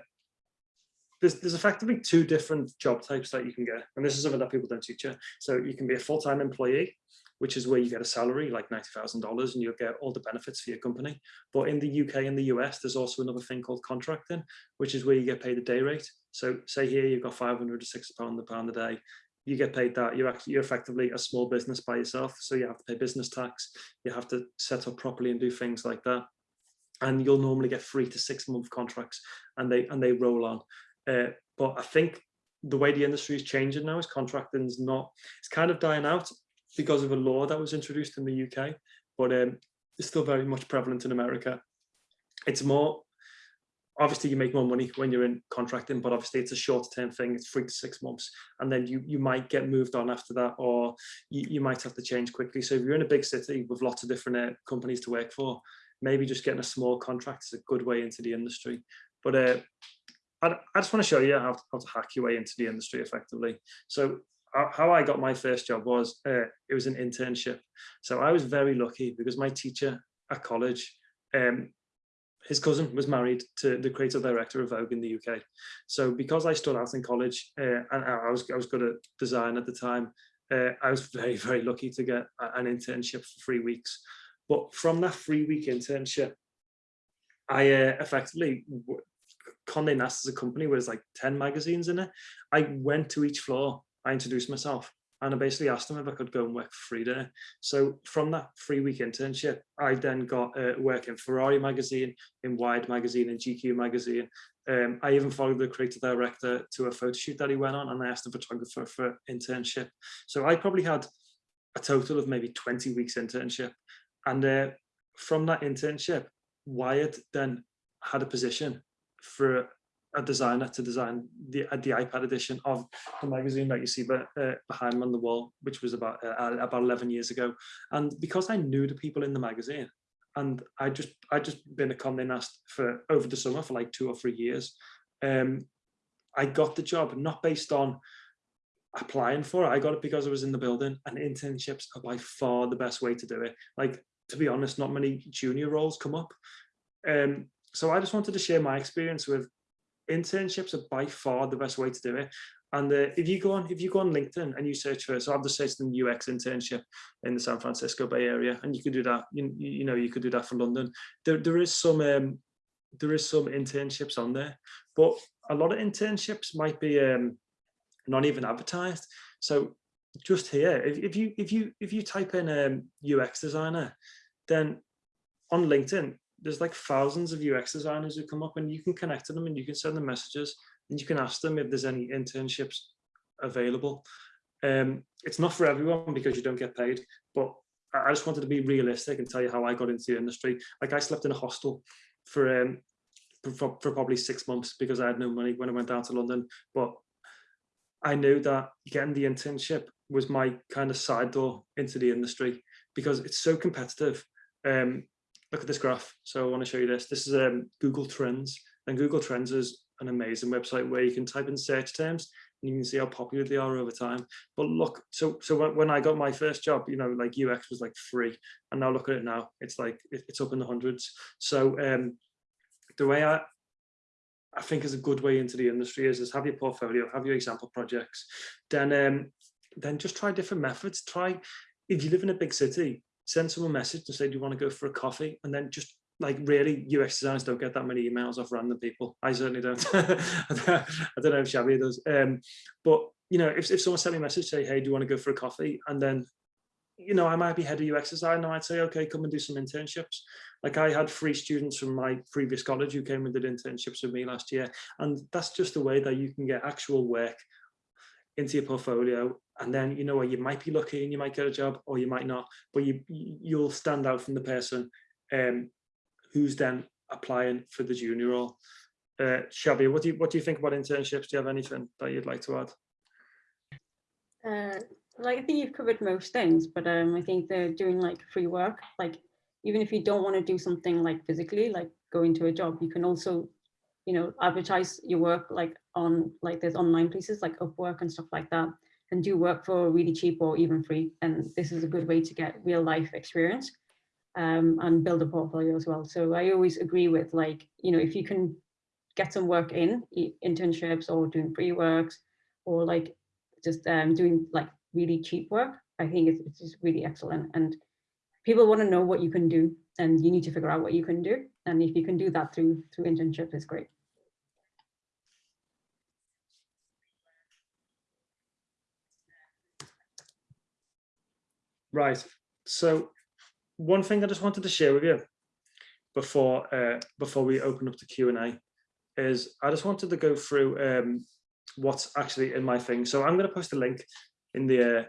there's, there's effectively two different job types that you can get. And this is something that people don't teach you. So you can be a full-time employee, which is where you get a salary like $90,000 and you'll get all the benefits for your company. But in the UK and the US, there's also another thing called contracting, which is where you get paid a day rate. So say here you've got 500 to 60 pound a pound a day. You get paid that. You're actually you're effectively a small business by yourself. So you have to pay business tax. You have to set up properly and do things like that. And you'll normally get three to six month contracts, and they and they roll on. Uh, but I think the way the industry is changing now is contracting is not. It's kind of dying out because of a law that was introduced in the UK, but um, it's still very much prevalent in America. It's more obviously you make more money when you're in contracting, but obviously it's a short term thing. It's three to six months. And then you, you might get moved on after that, or you, you might have to change quickly. So if you're in a big city with lots of different uh, companies to work for, maybe just getting a small contract is a good way into the industry. But uh, I, I just want to show you how how to hack your way into the industry effectively. So how I got my first job was, uh, it was an internship. So I was very lucky because my teacher at college um, his cousin was married to the creative director of Vogue in the UK. So because I stood out in college uh, and I was I was good at design at the time, uh, I was very very lucky to get an internship for three weeks. But from that three week internship, I uh, effectively Condé Nast as a company where there's like 10 magazines in it. I went to each floor, I introduced myself, and I basically asked them if I could go and work for free there. So from that three week internship, I then got uh, work in Ferrari magazine, in Wired magazine, in GQ magazine. Um, I even followed the creative director to a photo shoot that he went on and I asked the photographer for internship. So I probably had a total of maybe 20 weeks internship. And uh, from that internship, Wired then had a position for a designer to design the uh, the iPad edition of the magazine that you see uh, behind me on the wall, which was about uh, about 11 years ago. And because I knew the people in the magazine, and I just I just been a Condé Nast for over the summer for like two or three years, um, I got the job not based on applying for it. I got it because I was in the building, and internships are by far the best way to do it. Like to be honest, not many junior roles come up. Um, so I just wanted to share my experience with internships are by far the best way to do it. And uh, if you go on, if you go on LinkedIn and you search for, so I've just searched in UX internship in the San Francisco Bay Area, and you could do that. You, you know, you could do that for London. There, there is some, um, there is some internships on there, but a lot of internships might be um, not even advertised. So just here, if, if you if you if you type in um, UX designer, then on LinkedIn, there's like thousands of UX designers who come up and you can connect to them and you can send them messages and you can ask them if there's any internships available. Um, it's not for everyone because you don't get paid, but I just wanted to be realistic and tell you how I got into the industry. Like I slept in a hostel for um, for, for probably six months because I had no money when I went down to London. But I knew that getting the internship was my kind of side door into the industry because it's so competitive. Um, look at this graph. So I want to show you this. This is um, Google Trends. And Google Trends is an amazing website where you can type in search terms and you can see how popular they are over time. But look, so so when I got my first job, you know, like UX was like free, and now look at it now. It's like it's up in the hundreds. So um, the way I I think is a good way into the industry is, is have your portfolio, have your example projects, then um, then just try different methods. Try, if you live in a big city, send someone a message and say, do you want to go for a coffee? And then just like really UX designers don't get that many emails off random people. I certainly don't. I don't know if Shabia does. Um, but you know, if, if someone sent me a message, say, hey, do you want to go for a coffee? And then, you know, I might be head of UX design and I'd say, okay, come and do some internships. Like I had three students from my previous college who came and did internships with me last year. And that's just a way that you can get actual work into your portfolio and then you know you might be lucky and you might get a job or you might not but you you'll stand out from the person um, who's then applying for the junior role. Uh Shabia, what do you what do you think about internships? Do you have anything that you'd like to add? Uh, like I think you've covered most things but um I think they're doing like free work like even if you don't want to do something like physically like go into a job you can also you know advertise your work like on like there's online places like Upwork and stuff like that and do work for really cheap or even free. And this is a good way to get real life experience um, and build a portfolio as well. So I always agree with like, you know, if you can get some work in internships or doing free works or like just um, doing like really cheap work, I think it's, it's just really excellent. And people want to know what you can do and you need to figure out what you can do. And if you can do that through through internship, is great. Right. So one thing I just wanted to share with you before uh, before we open up the Q&A is I just wanted to go through um, what's actually in my thing. So I'm going to post a link in the uh,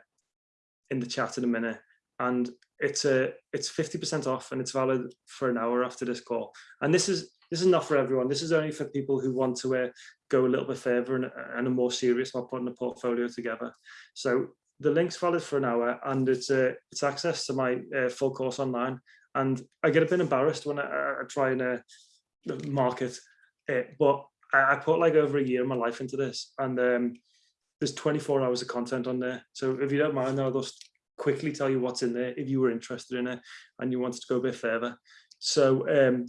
in the chat in a minute, and it's a it's 50% off and it's valid for an hour after this call. And this is this is not for everyone. This is only for people who want to uh, go a little bit further and, and are more serious about putting a portfolio together. So the link's valid for an hour and it's uh, it's access to my uh, full course online. And I get a bit embarrassed when I, I try and uh, market it but I, I, put like over a year of my life into this and um, there's 24 hours of content on there. So if you don't mind I'll just quickly tell you what's in there if you were interested in it and you wanted to go a bit further. So um,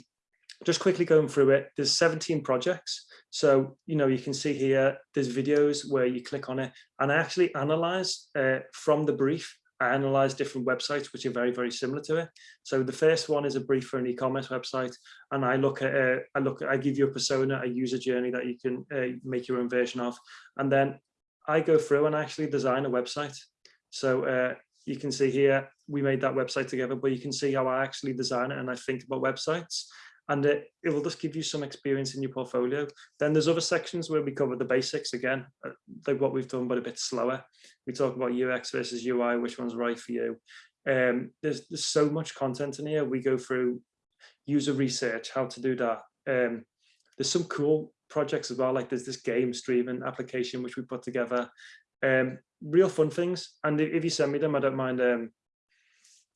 just quickly going through it, there's 17 projects. So, you know, you can see here, there's videos where you click on it and I actually analyze uh, from the brief, I analyze different websites, which are very, very similar to it. So the first one is a brief for an e-commerce website. And I look at, uh, I look, I give you a persona, a user journey that you can uh, make your own version of. And then I go through and actually design a website. So uh, you can see here, we made that website together, but you can see how I actually design it and I think about websites and it, it will just give you some experience in your portfolio. Then there's other sections where we cover the basics again, uh, like what we've done, but a bit slower. We talk about UX versus UI, which one's right for you. Um, there's, there's so much content in here. We go through user research, how to do that. Um, there's some cool projects as well, like there's this game streaming application which we put together. Um, real fun things. And if you send me them, I don't mind um,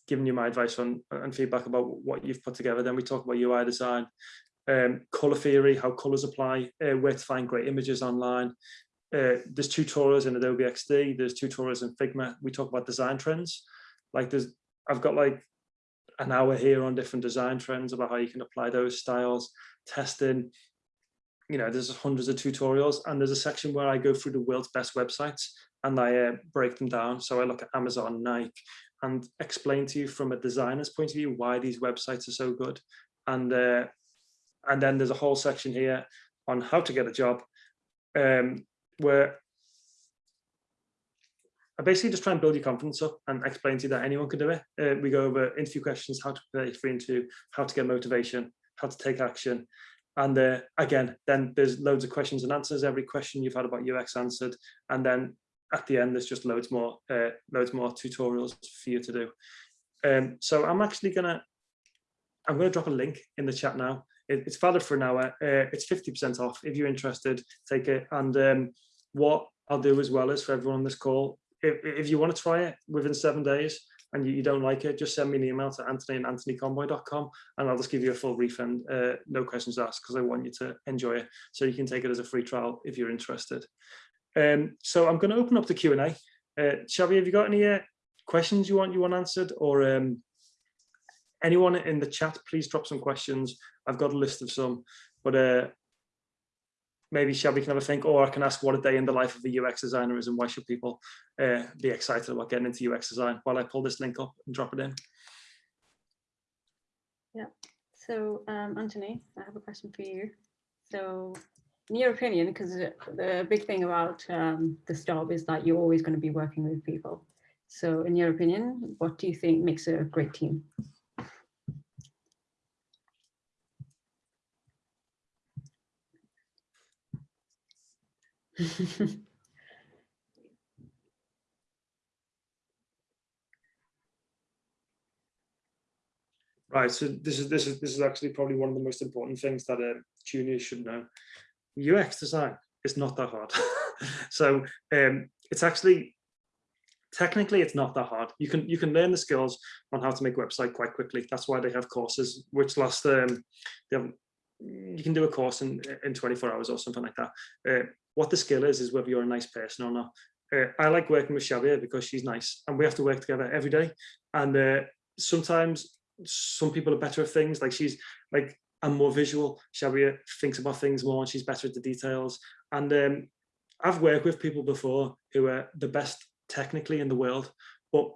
giving you my advice on and feedback about what you've put together. Then we talk about UI design, um, color theory, how colors apply, uh, where to find great images online. Uh, there's tutorials in Adobe XD, there's tutorials in Figma. We talk about design trends. Like there's, I've got like an hour here on different design trends about how you can apply those styles, testing, you know, there's hundreds of tutorials and there's a section where I go through the world's best websites and I uh, break them down. So I look at Amazon, Nike, and explain to you from a designer's point of view why these websites are so good. And uh, and then there's a whole section here on how to get a job, um, where I basically just try and build your confidence up and explain to you that anyone can do it. Uh, we go over interview questions, how to prepare for interview, how to get motivation, how to take action. And uh, again, then there's loads of questions and answers. Every question you've had about UX answered. And then at the end, there's just loads more, uh, loads more tutorials for you to do. Um, so I'm actually gonna, I'm gonna drop a link in the chat now. It, it's valid for an hour. Uh, it's 50% off. If you're interested, take it. And um, what I'll do as well is for everyone on this call, if, if you want to try it within seven days and you, you don't like it, just send me an email to anthony and anthonyconboy.com and I'll just give you a full refund, uh, no questions asked, because I want you to enjoy it. So you can take it as a free trial if you're interested. Um, so I'm going to open up the Q&A. Uh, Shabia, have you got any uh, questions you want you want answered or um, anyone in the chat, please drop some questions. I've got a list of some, but uh, maybe Shabia can have a think, or I can ask what a day in the life of a UX designer is and why should people uh, be excited about getting into UX design while I pull this link up and drop it in. Yeah, so um, Anthony, I have a question for you. So in your opinion, because the big thing about um, this job is that you're always going to be working with people. So in your opinion, what do you think makes a great team? Right, so this is this is this is actually probably one of the most important things that uh, juniors should know. UX design is not that hard. so um, it's actually technically it's not that hard. You can you can learn the skills on how to make a website quite quickly. That's why they have courses which last um, have, you can do a course in in 24 hours or something like that. Uh, what the skill is is whether you're a nice person or not. Uh, I like working with Shabia because she's nice and we have to work together every day. And uh, sometimes some people are better at things like she's like I'm more visual. Shabia thinks about things more and she's better at the details. And um, I've worked with people before who are the best technically in the world but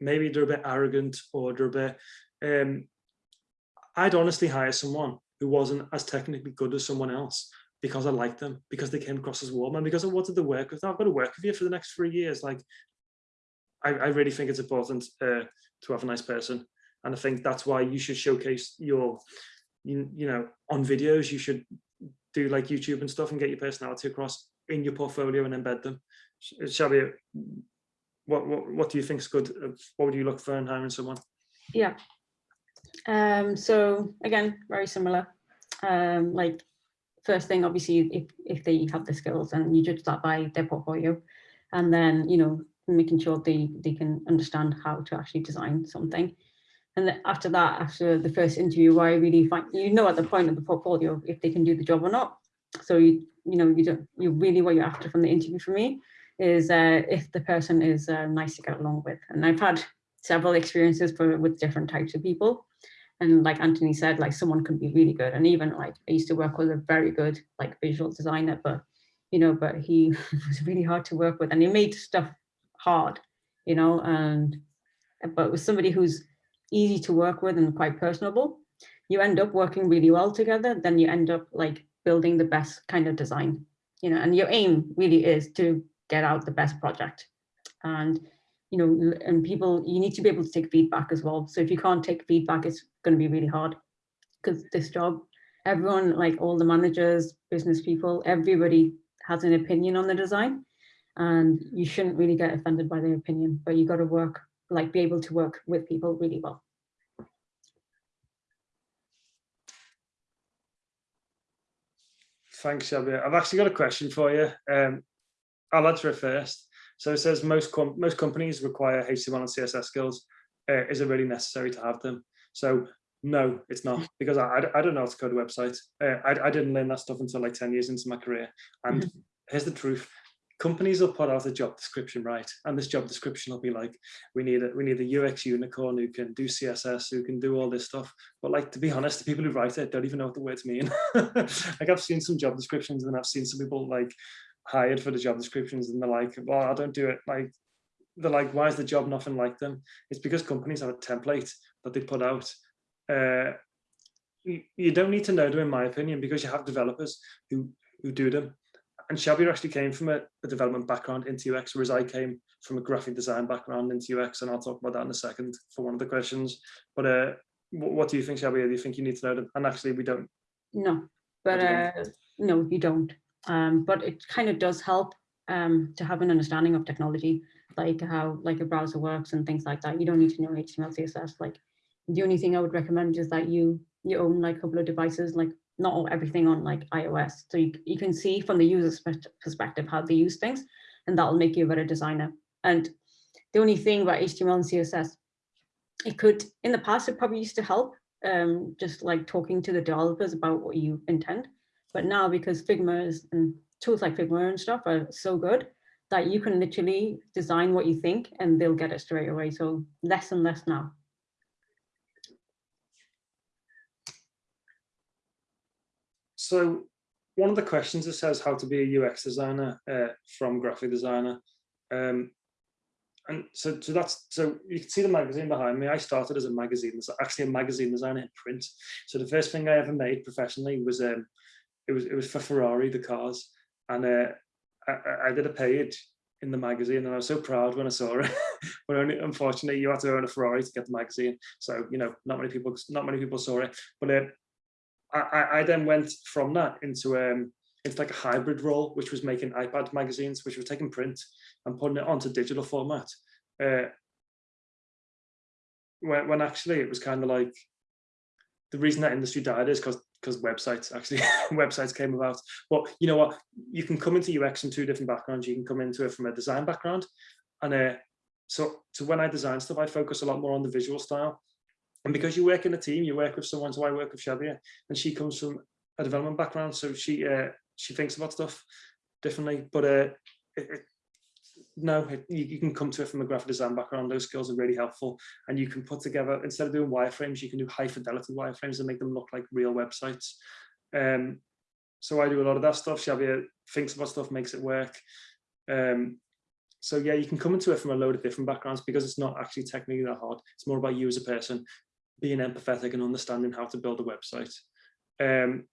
maybe they're a bit arrogant or they're a bit um, I'd honestly hire someone who wasn't as technically good as someone else because I liked them because they came across as warm and because I wanted to work with them. I've got to work with you for the next three years. Like I, I really think it's important uh, to have a nice person. And I think that's why you should showcase your, you, you know, on videos, you should do like YouTube and stuff and get your personality across in your portfolio and embed them. Shabia, what, what, what do you think is good? What would you look for in hiring someone? Yeah. Um, so again, very similar. Um, like first thing, obviously, if, if they have the skills and you judge that by their portfolio, and then, you know, making sure they, they can understand how to actually design something. And after that, after the first interview, I really find, you know, at the point of the portfolio, if they can do the job or not. So, you, you know, you don't, you really what you're after from the interview for me is uh, if the person is uh, nice to get along with. And I've had several experiences for, with different types of people. And like Anthony said, like someone can be really good. And even like I used to work with a very good like visual designer, but you know, but he was really hard to work with and he made stuff hard, you know, and but with somebody who's easy to work with and quite personable, you end up working really well together, then you end up like building the best kind of design, you know, and your aim really is to get out the best project. And, you know, and people, you need to be able to take feedback as well. So if you can't take feedback, it's going to be really hard because this job, everyone, like all the managers, business people, everybody has an opinion on the design and you shouldn't really get offended by their opinion, but you got to work like be able to work with people really well. Thanks, Shabia. I've actually got a question for you. Um, I'll answer it first. So it says most com most companies require HTML and CSS skills. Uh, is it really necessary to have them? So no, it's not because I, I, I don't know how to code a website. Uh, I, I didn't learn that stuff until like 10 years into my career. And here's the truth companies will put out a job description right? And this job description will be like we need a we need a ux unicorn who can do css who can do all this stuff. But like to be honest the people who write it don't even know what the words mean. Like i've seen some job descriptions and i've seen some people like hired for the job descriptions and they're like well i don't do it. Like they're like why is the job nothing like them? It's because companies have a template that they put out. Uh you, you don't need to know them in my opinion because you have developers who who do them and Shabia actually came from a, a, development background into UX, whereas I came from a graphic design background into UX, and I'll talk about that in a second for one of the questions. But uh, what, what do you think, Shabia? Do you think you need to know them? And actually, we don't. No, but uh, no, you don't. Um, but it kind of does help um, to have an understanding of technology, like how like a browser works and things like that. You don't need to know HTML, CSS. Like the only thing I would recommend is that you you own like a couple of devices, like not everything on like iOS. So you, you can see from the user's perspective how they use things, and that'll make you a better designer. And the only thing about HTML and CSS, it could, in the past, it probably used to help um, just like talking to the developers about what you intend. But now because Figma is, and tools like Figma and stuff are so good that you can literally design what you think and they'll get it straight away. So less and less now. So one of the questions that says how to be a UX designer uh, from graphic designer. Um, and so, so that's so you can see the magazine behind me. I started as a magazine, actually a magazine designer in print. So the first thing I ever made professionally was um, it was it was for Ferrari the cars, and uh, I, I did a page in the magazine, and I was so proud when I saw it. but only, unfortunately, you had to own a Ferrari to get the magazine, so you know not many people not many people saw it. But uh, I, I then went from that into um into like a hybrid role, which was making iPad magazines, which was taking print and putting it onto digital format. Uh, when, when actually it was kind of like the reason that industry died is because because websites actually websites came about. But you know what, you can come into UX from two different backgrounds. You can come into it from a design background, and uh, so so when I design stuff, I focus a lot more on the visual style. And because you work in a team, you work with someone. So I work with Shabia, and she comes from a development background, so she uh, she thinks about stuff differently. But uh, it, it, no, you, you, can come to it from a graphic design background. Those skills are really helpful. And you can put together, instead of doing wireframes, you can do high fidelity wireframes and make them look like real websites. Um, so I do a lot of that stuff. Shabia thinks about stuff, makes it work. Um, so yeah, you can come into it from a load of different backgrounds because it's not actually technically that hard. It's more about you as a person being empathetic and understanding how to build a website. Um,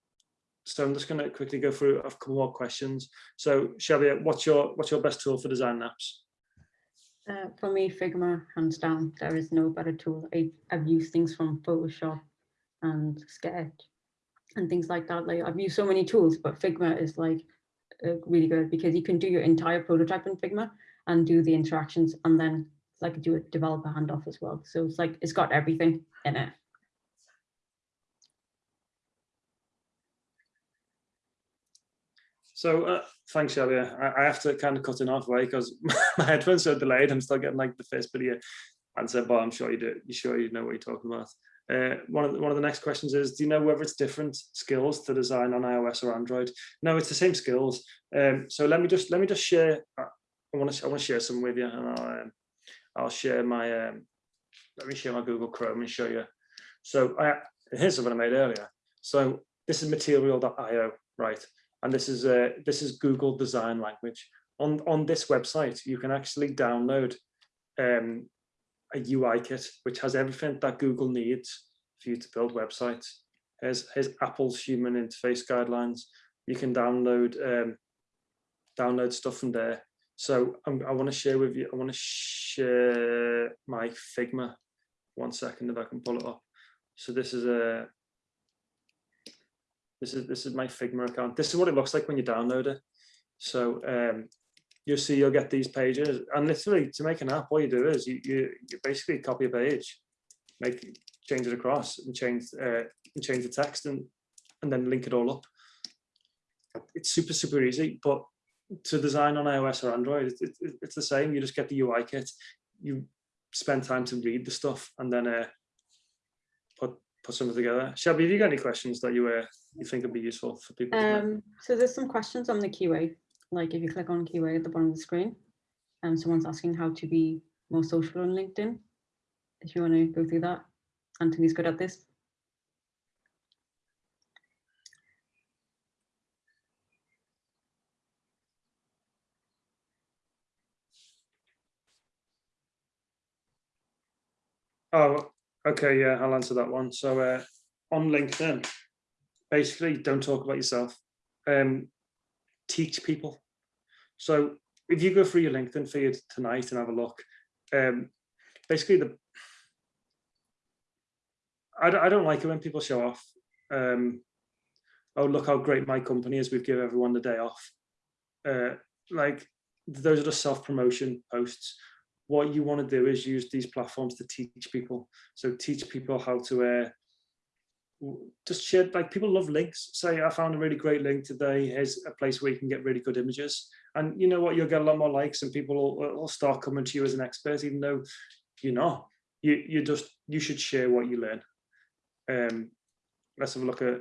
so I'm just going to quickly go through a couple more questions. So Shabia, what's your what's your best tool for design apps? Uh, for me, Figma, hands down. There is no better tool. I, have used things from Photoshop and Sketch and things like that. Like I've used so many tools, but Figma is like uh, really good because you can do your entire prototype in Figma and do the interactions and then like do a developer handoff as well. So it's like it's got everything in it. So uh, thanks, Shabia. I, I, have to kind of cut it off way because my headphones are delayed. I'm still getting like the first bit of your answer, but I'm sure you do. You sure you know what you're talking about. Uh, one of the, one of the next questions is: Do you know whether it's different skills to design on iOS or Android? No, it's the same skills. Um, so let me just let me just share. Uh, I want to I want to share some with you, and I'll um, I'll share my um, let me share my Google Chrome and show you. So I here's something I made earlier. So this is material.io, right? and this is a this is Google Design Language. On on this website, you can actually download um, a UI kit which has everything that Google needs for you to build websites. Here's here's Apple's human interface guidelines. You can download um, download stuff from there. So I'm, i want to share with you. I want to share my Figma. One second, if I can pull it up. So this is a this is this is my Figma account. This is what it looks like when you download it. So um, you'll see you'll get these pages. And literally to make an app, all you do is you you, you basically copy a page, make change it across and change uh, and change the text and and then link it all up. It's super super easy, but to design on iOS or Android, it, it, it's the same. You just get the UI kit, you spend time to read the stuff, and then uh, put put something together. Shabia, have you got any questions that you uh, you think would be useful for people? Um, so there's some questions on the QA. Like if you click on QA at the bottom of the screen, and um, someone's asking how to be more social on LinkedIn. If you want to go through that, Anthony's good at this. Oh, Okay, yeah, I'll answer that one. So uh, on LinkedIn, basically don't talk about yourself. Um, teach people. So if you go through your LinkedIn feed tonight and have a look, um, basically the I, I don't like it when people show off. Um, oh, look how great my company is. We've given everyone the day off. Uh, like those are the self-promotion posts what you want to do is use these platforms to teach people. So teach people how to uh, just share, like people love links. Say, I found a really great link today. Here's a place where you can get really good images. And you know what, you'll get a lot more likes and people will, will start coming to you as an expert, even though you're not. You, you just, you should share what you learn. Um, let's have a look at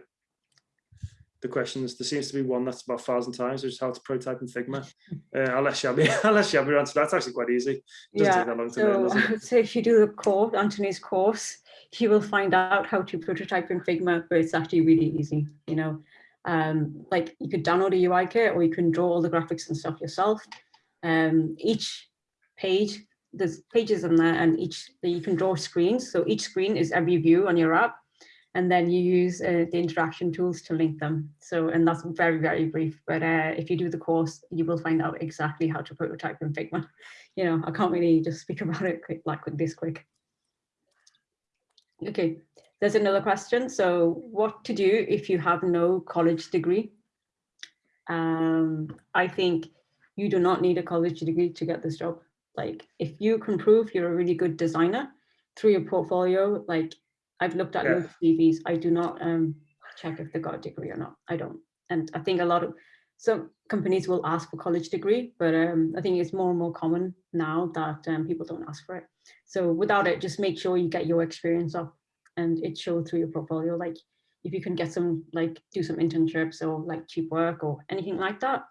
the questions. There seems to be one that's about a thousand times, which is how to prototype in Figma. Uh, I'll let Shabia, I'll let answer. That's actually quite easy. yeah. so, learn, so if you do the course, Anthony's course, you will find out how to prototype in Figma, but it's actually really easy, you know. Um, like you could download a UI kit or you can draw all the graphics and stuff yourself. Um, each page, there's pages in there and each you can draw screens. So each screen is every view on your app. And then you use uh, the interaction tools to link them. So, and that's very, very brief. But uh, if you do the course, you will find out exactly how to prototype in Figma. You know, I can't really just speak about it quick, like this quick. Okay, there's another question. So what to do if you have no college degree? Um, I think you do not need a college degree to get this job. Like if you can prove you're a really good designer through your portfolio, like I've looked at Yeah. your CVs, I do not um, check if they got a degree or not. I don't. And I think a lot of some companies will ask for college degree, but um, I think it's more and more common now that um, people don't ask for it. So without it, just make sure you get your experience up and it show through your portfolio. Like if you can get some, like do some internships or like cheap work or anything like that.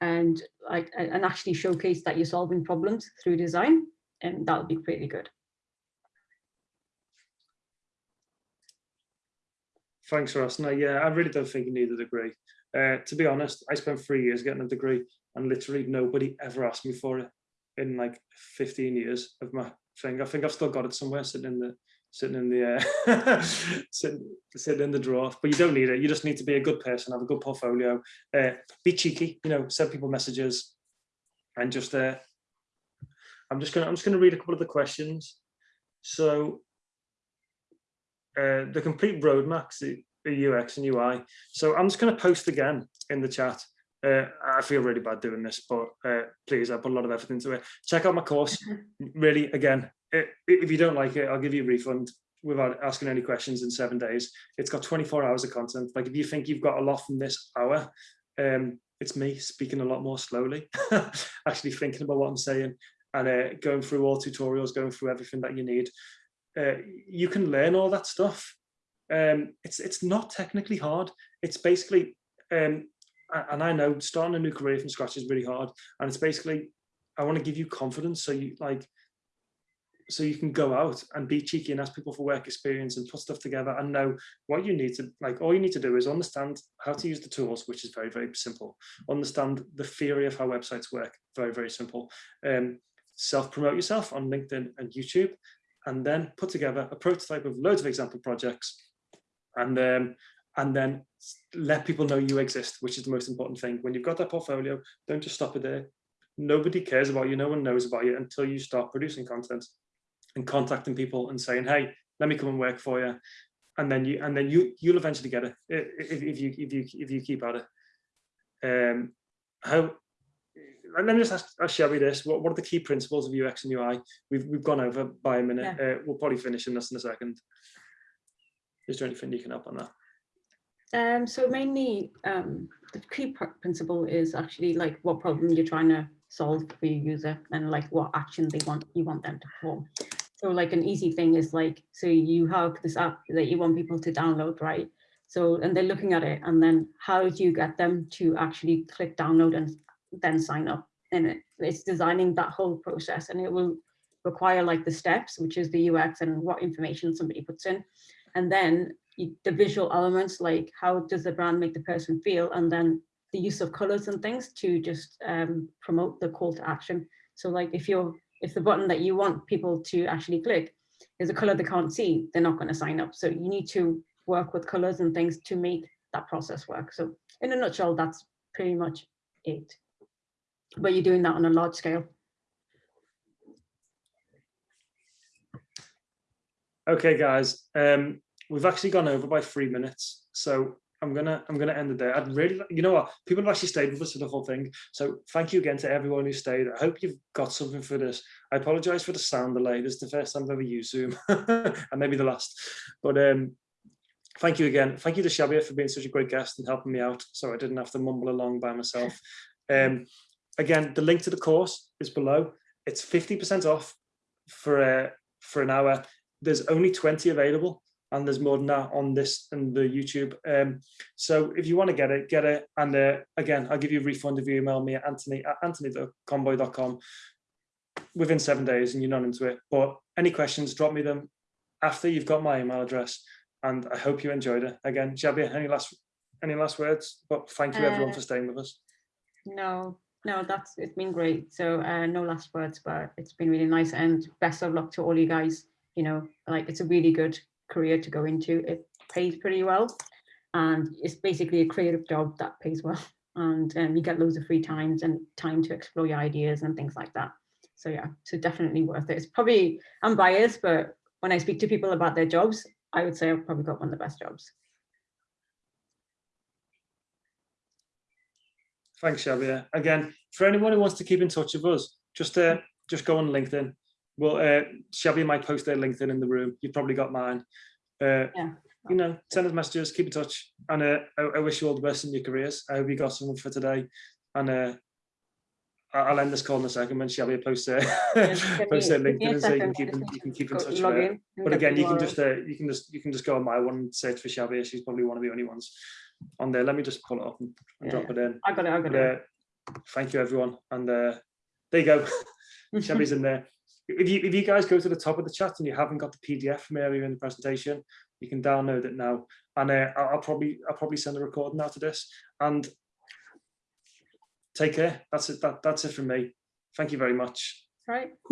And like, and actually showcase that you're solving problems through design and that would be pretty good. Thanks, Ross. No, yeah, I really don't think you need a degree. Uh, to be honest, I spent three years getting a degree and literally nobody ever asked me for it in like 15 years of my thing. I think I've still got it somewhere sitting in the sitting in the uh, sitting, sitting in the drawer. But you don't need it. You just need to be a good person, have a good portfolio, uh, be cheeky, you know, send people messages, and just uh, I'm just gonna I'm just gonna read a couple of the questions. So uh, the complete roadmaps, the, UX and UI. So I'm just going to post again in the chat. Uh, I feel really bad doing this, but uh, please, I put a lot of effort into it. Check out my course. Really, again, i- if you don't like it, I'll give you a refund without asking any questions in seven days. It's got 24 hours of content. Like if you think you've got a lot from this hour, um, it's me speaking a lot more slowly, actually thinking about what I'm saying and uh, going through all tutorials, going through everything that you need uh, you can learn all that stuff. Um, it's it's not technically hard. It's basically, um, and I know starting a new career from scratch is really hard. And it's basically, I want to give you confidence so you like, so you can go out and be cheeky and ask people for work experience and put stuff together and know what you need to like. All you need to do is understand how to use the tools, which is very very simple. Understand the theory of how websites work, very very simple. Um, self promote yourself on LinkedIn and YouTube and then put together a prototype of loads of example projects and um, and then let people know you exist, which is the most important thing. When you've got that portfolio, don't just stop it there. Nobody cares about you, no one knows about you until you start producing content and contacting people and saying, hey, let me come and work for you. And then you and then you you'll eventually get it if, if you if you if you keep at it. Um how let me just ask, ask Shabia this. What, what are the key principles of UX and UI? We've, we've gone over by a minute. Uh, we'll probably finish in this in a second. Is there anything you can help on that? Um, so mainly um, the key principle is actually like what problem you're trying to solve for your user and like what action they want you want them to perform. So like an easy thing is like, so you have this app that you want people to download, right? So, and they're looking at it and then how do you get them to actually click download and then sign up? And it, it's designing that whole process and it will require like the steps, which is the UX and what information somebody puts in. And then y- the visual elements, like how does the brand make the person feel? And then the use of colors and things to just um, promote the call to action. So like if you're, if the button that you want people to actually click is a color they can't see, they're not going to sign up. So you need to work with colors and things to make that process work. So in a nutshell, that's pretty much it. But you're doing that on a large scale. Okay, guys, um, we've actually gone over by three minutes, so I'm gonna I'm gonna end it there. I'd really, you know what, people have actually stayed with us for the whole thing, so thank you again to everyone who stayed. I hope you've got something for this. I apologize for the sound delay. This is the first time I've ever used Zoom, and maybe the last. But um, thank you again. Thank you to Shabia for being such a great guest and helping me out, so I didn't have to mumble along by myself. Um, again, the link to the course is below. It's 50% off for uh, for an hour there's only 20 available and there's more than that on this and the YouTube. Um, so if you want to get it, get it. And uh, again, I'll give you a refund if you email me at anthony at anthony.conboy.com within seven days and you're not into it. But any questions, drop me them after you've got my email address. And I hope you enjoyed it. Again, Shabia, any last any last words? But thank you everyone Uh, for staying with us. No, no, that's, it's been great. So uh, no last words, but it's been really nice and best of luck to all you guys. You know, like it's a really good career to go into. It pays pretty well. And it's basically a creative job that pays well. And um, you get loads of free times and time to explore your ideas and things like that. So yeah, so definitely worth it. It's probably, I'm biased, but when I speak to people about their jobs, I would say I've probably got one of the best jobs. Thanks, Shabia. Again, for anyone who wants to keep in touch with us, just uh, just go on LinkedIn. Well, uh, Shabia might post their LinkedIn in the room. You've probably got mine. Uh, Yeah. You know, send us messages, keep in touch, and uh, I, I wish you all the best in your careers. I hope you got something for today, and uh, I'll end this call in a second when Shabia posts Give posts their me- give me LinkedIn, so you can keep in, you can keep in touch. with her. But again, you can just uh, you can just you can just go on my one and search for Shabia. She's probably one of the only ones on there. Let me just pull it up and, and drop it in. I got it, I got it. uh, thank you, everyone. And uh, there you go. Shabia's in there. If you if you guys go to the top of the chat and you haven't got the PDF from earlier in the presentation, you can download it now. And uh, I'll, I'll probably I'll probably send a recording out of this. And take care. That's it. That that's it from me. Thank you very much. Right.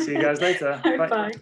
See you guys later. Bye. Bye.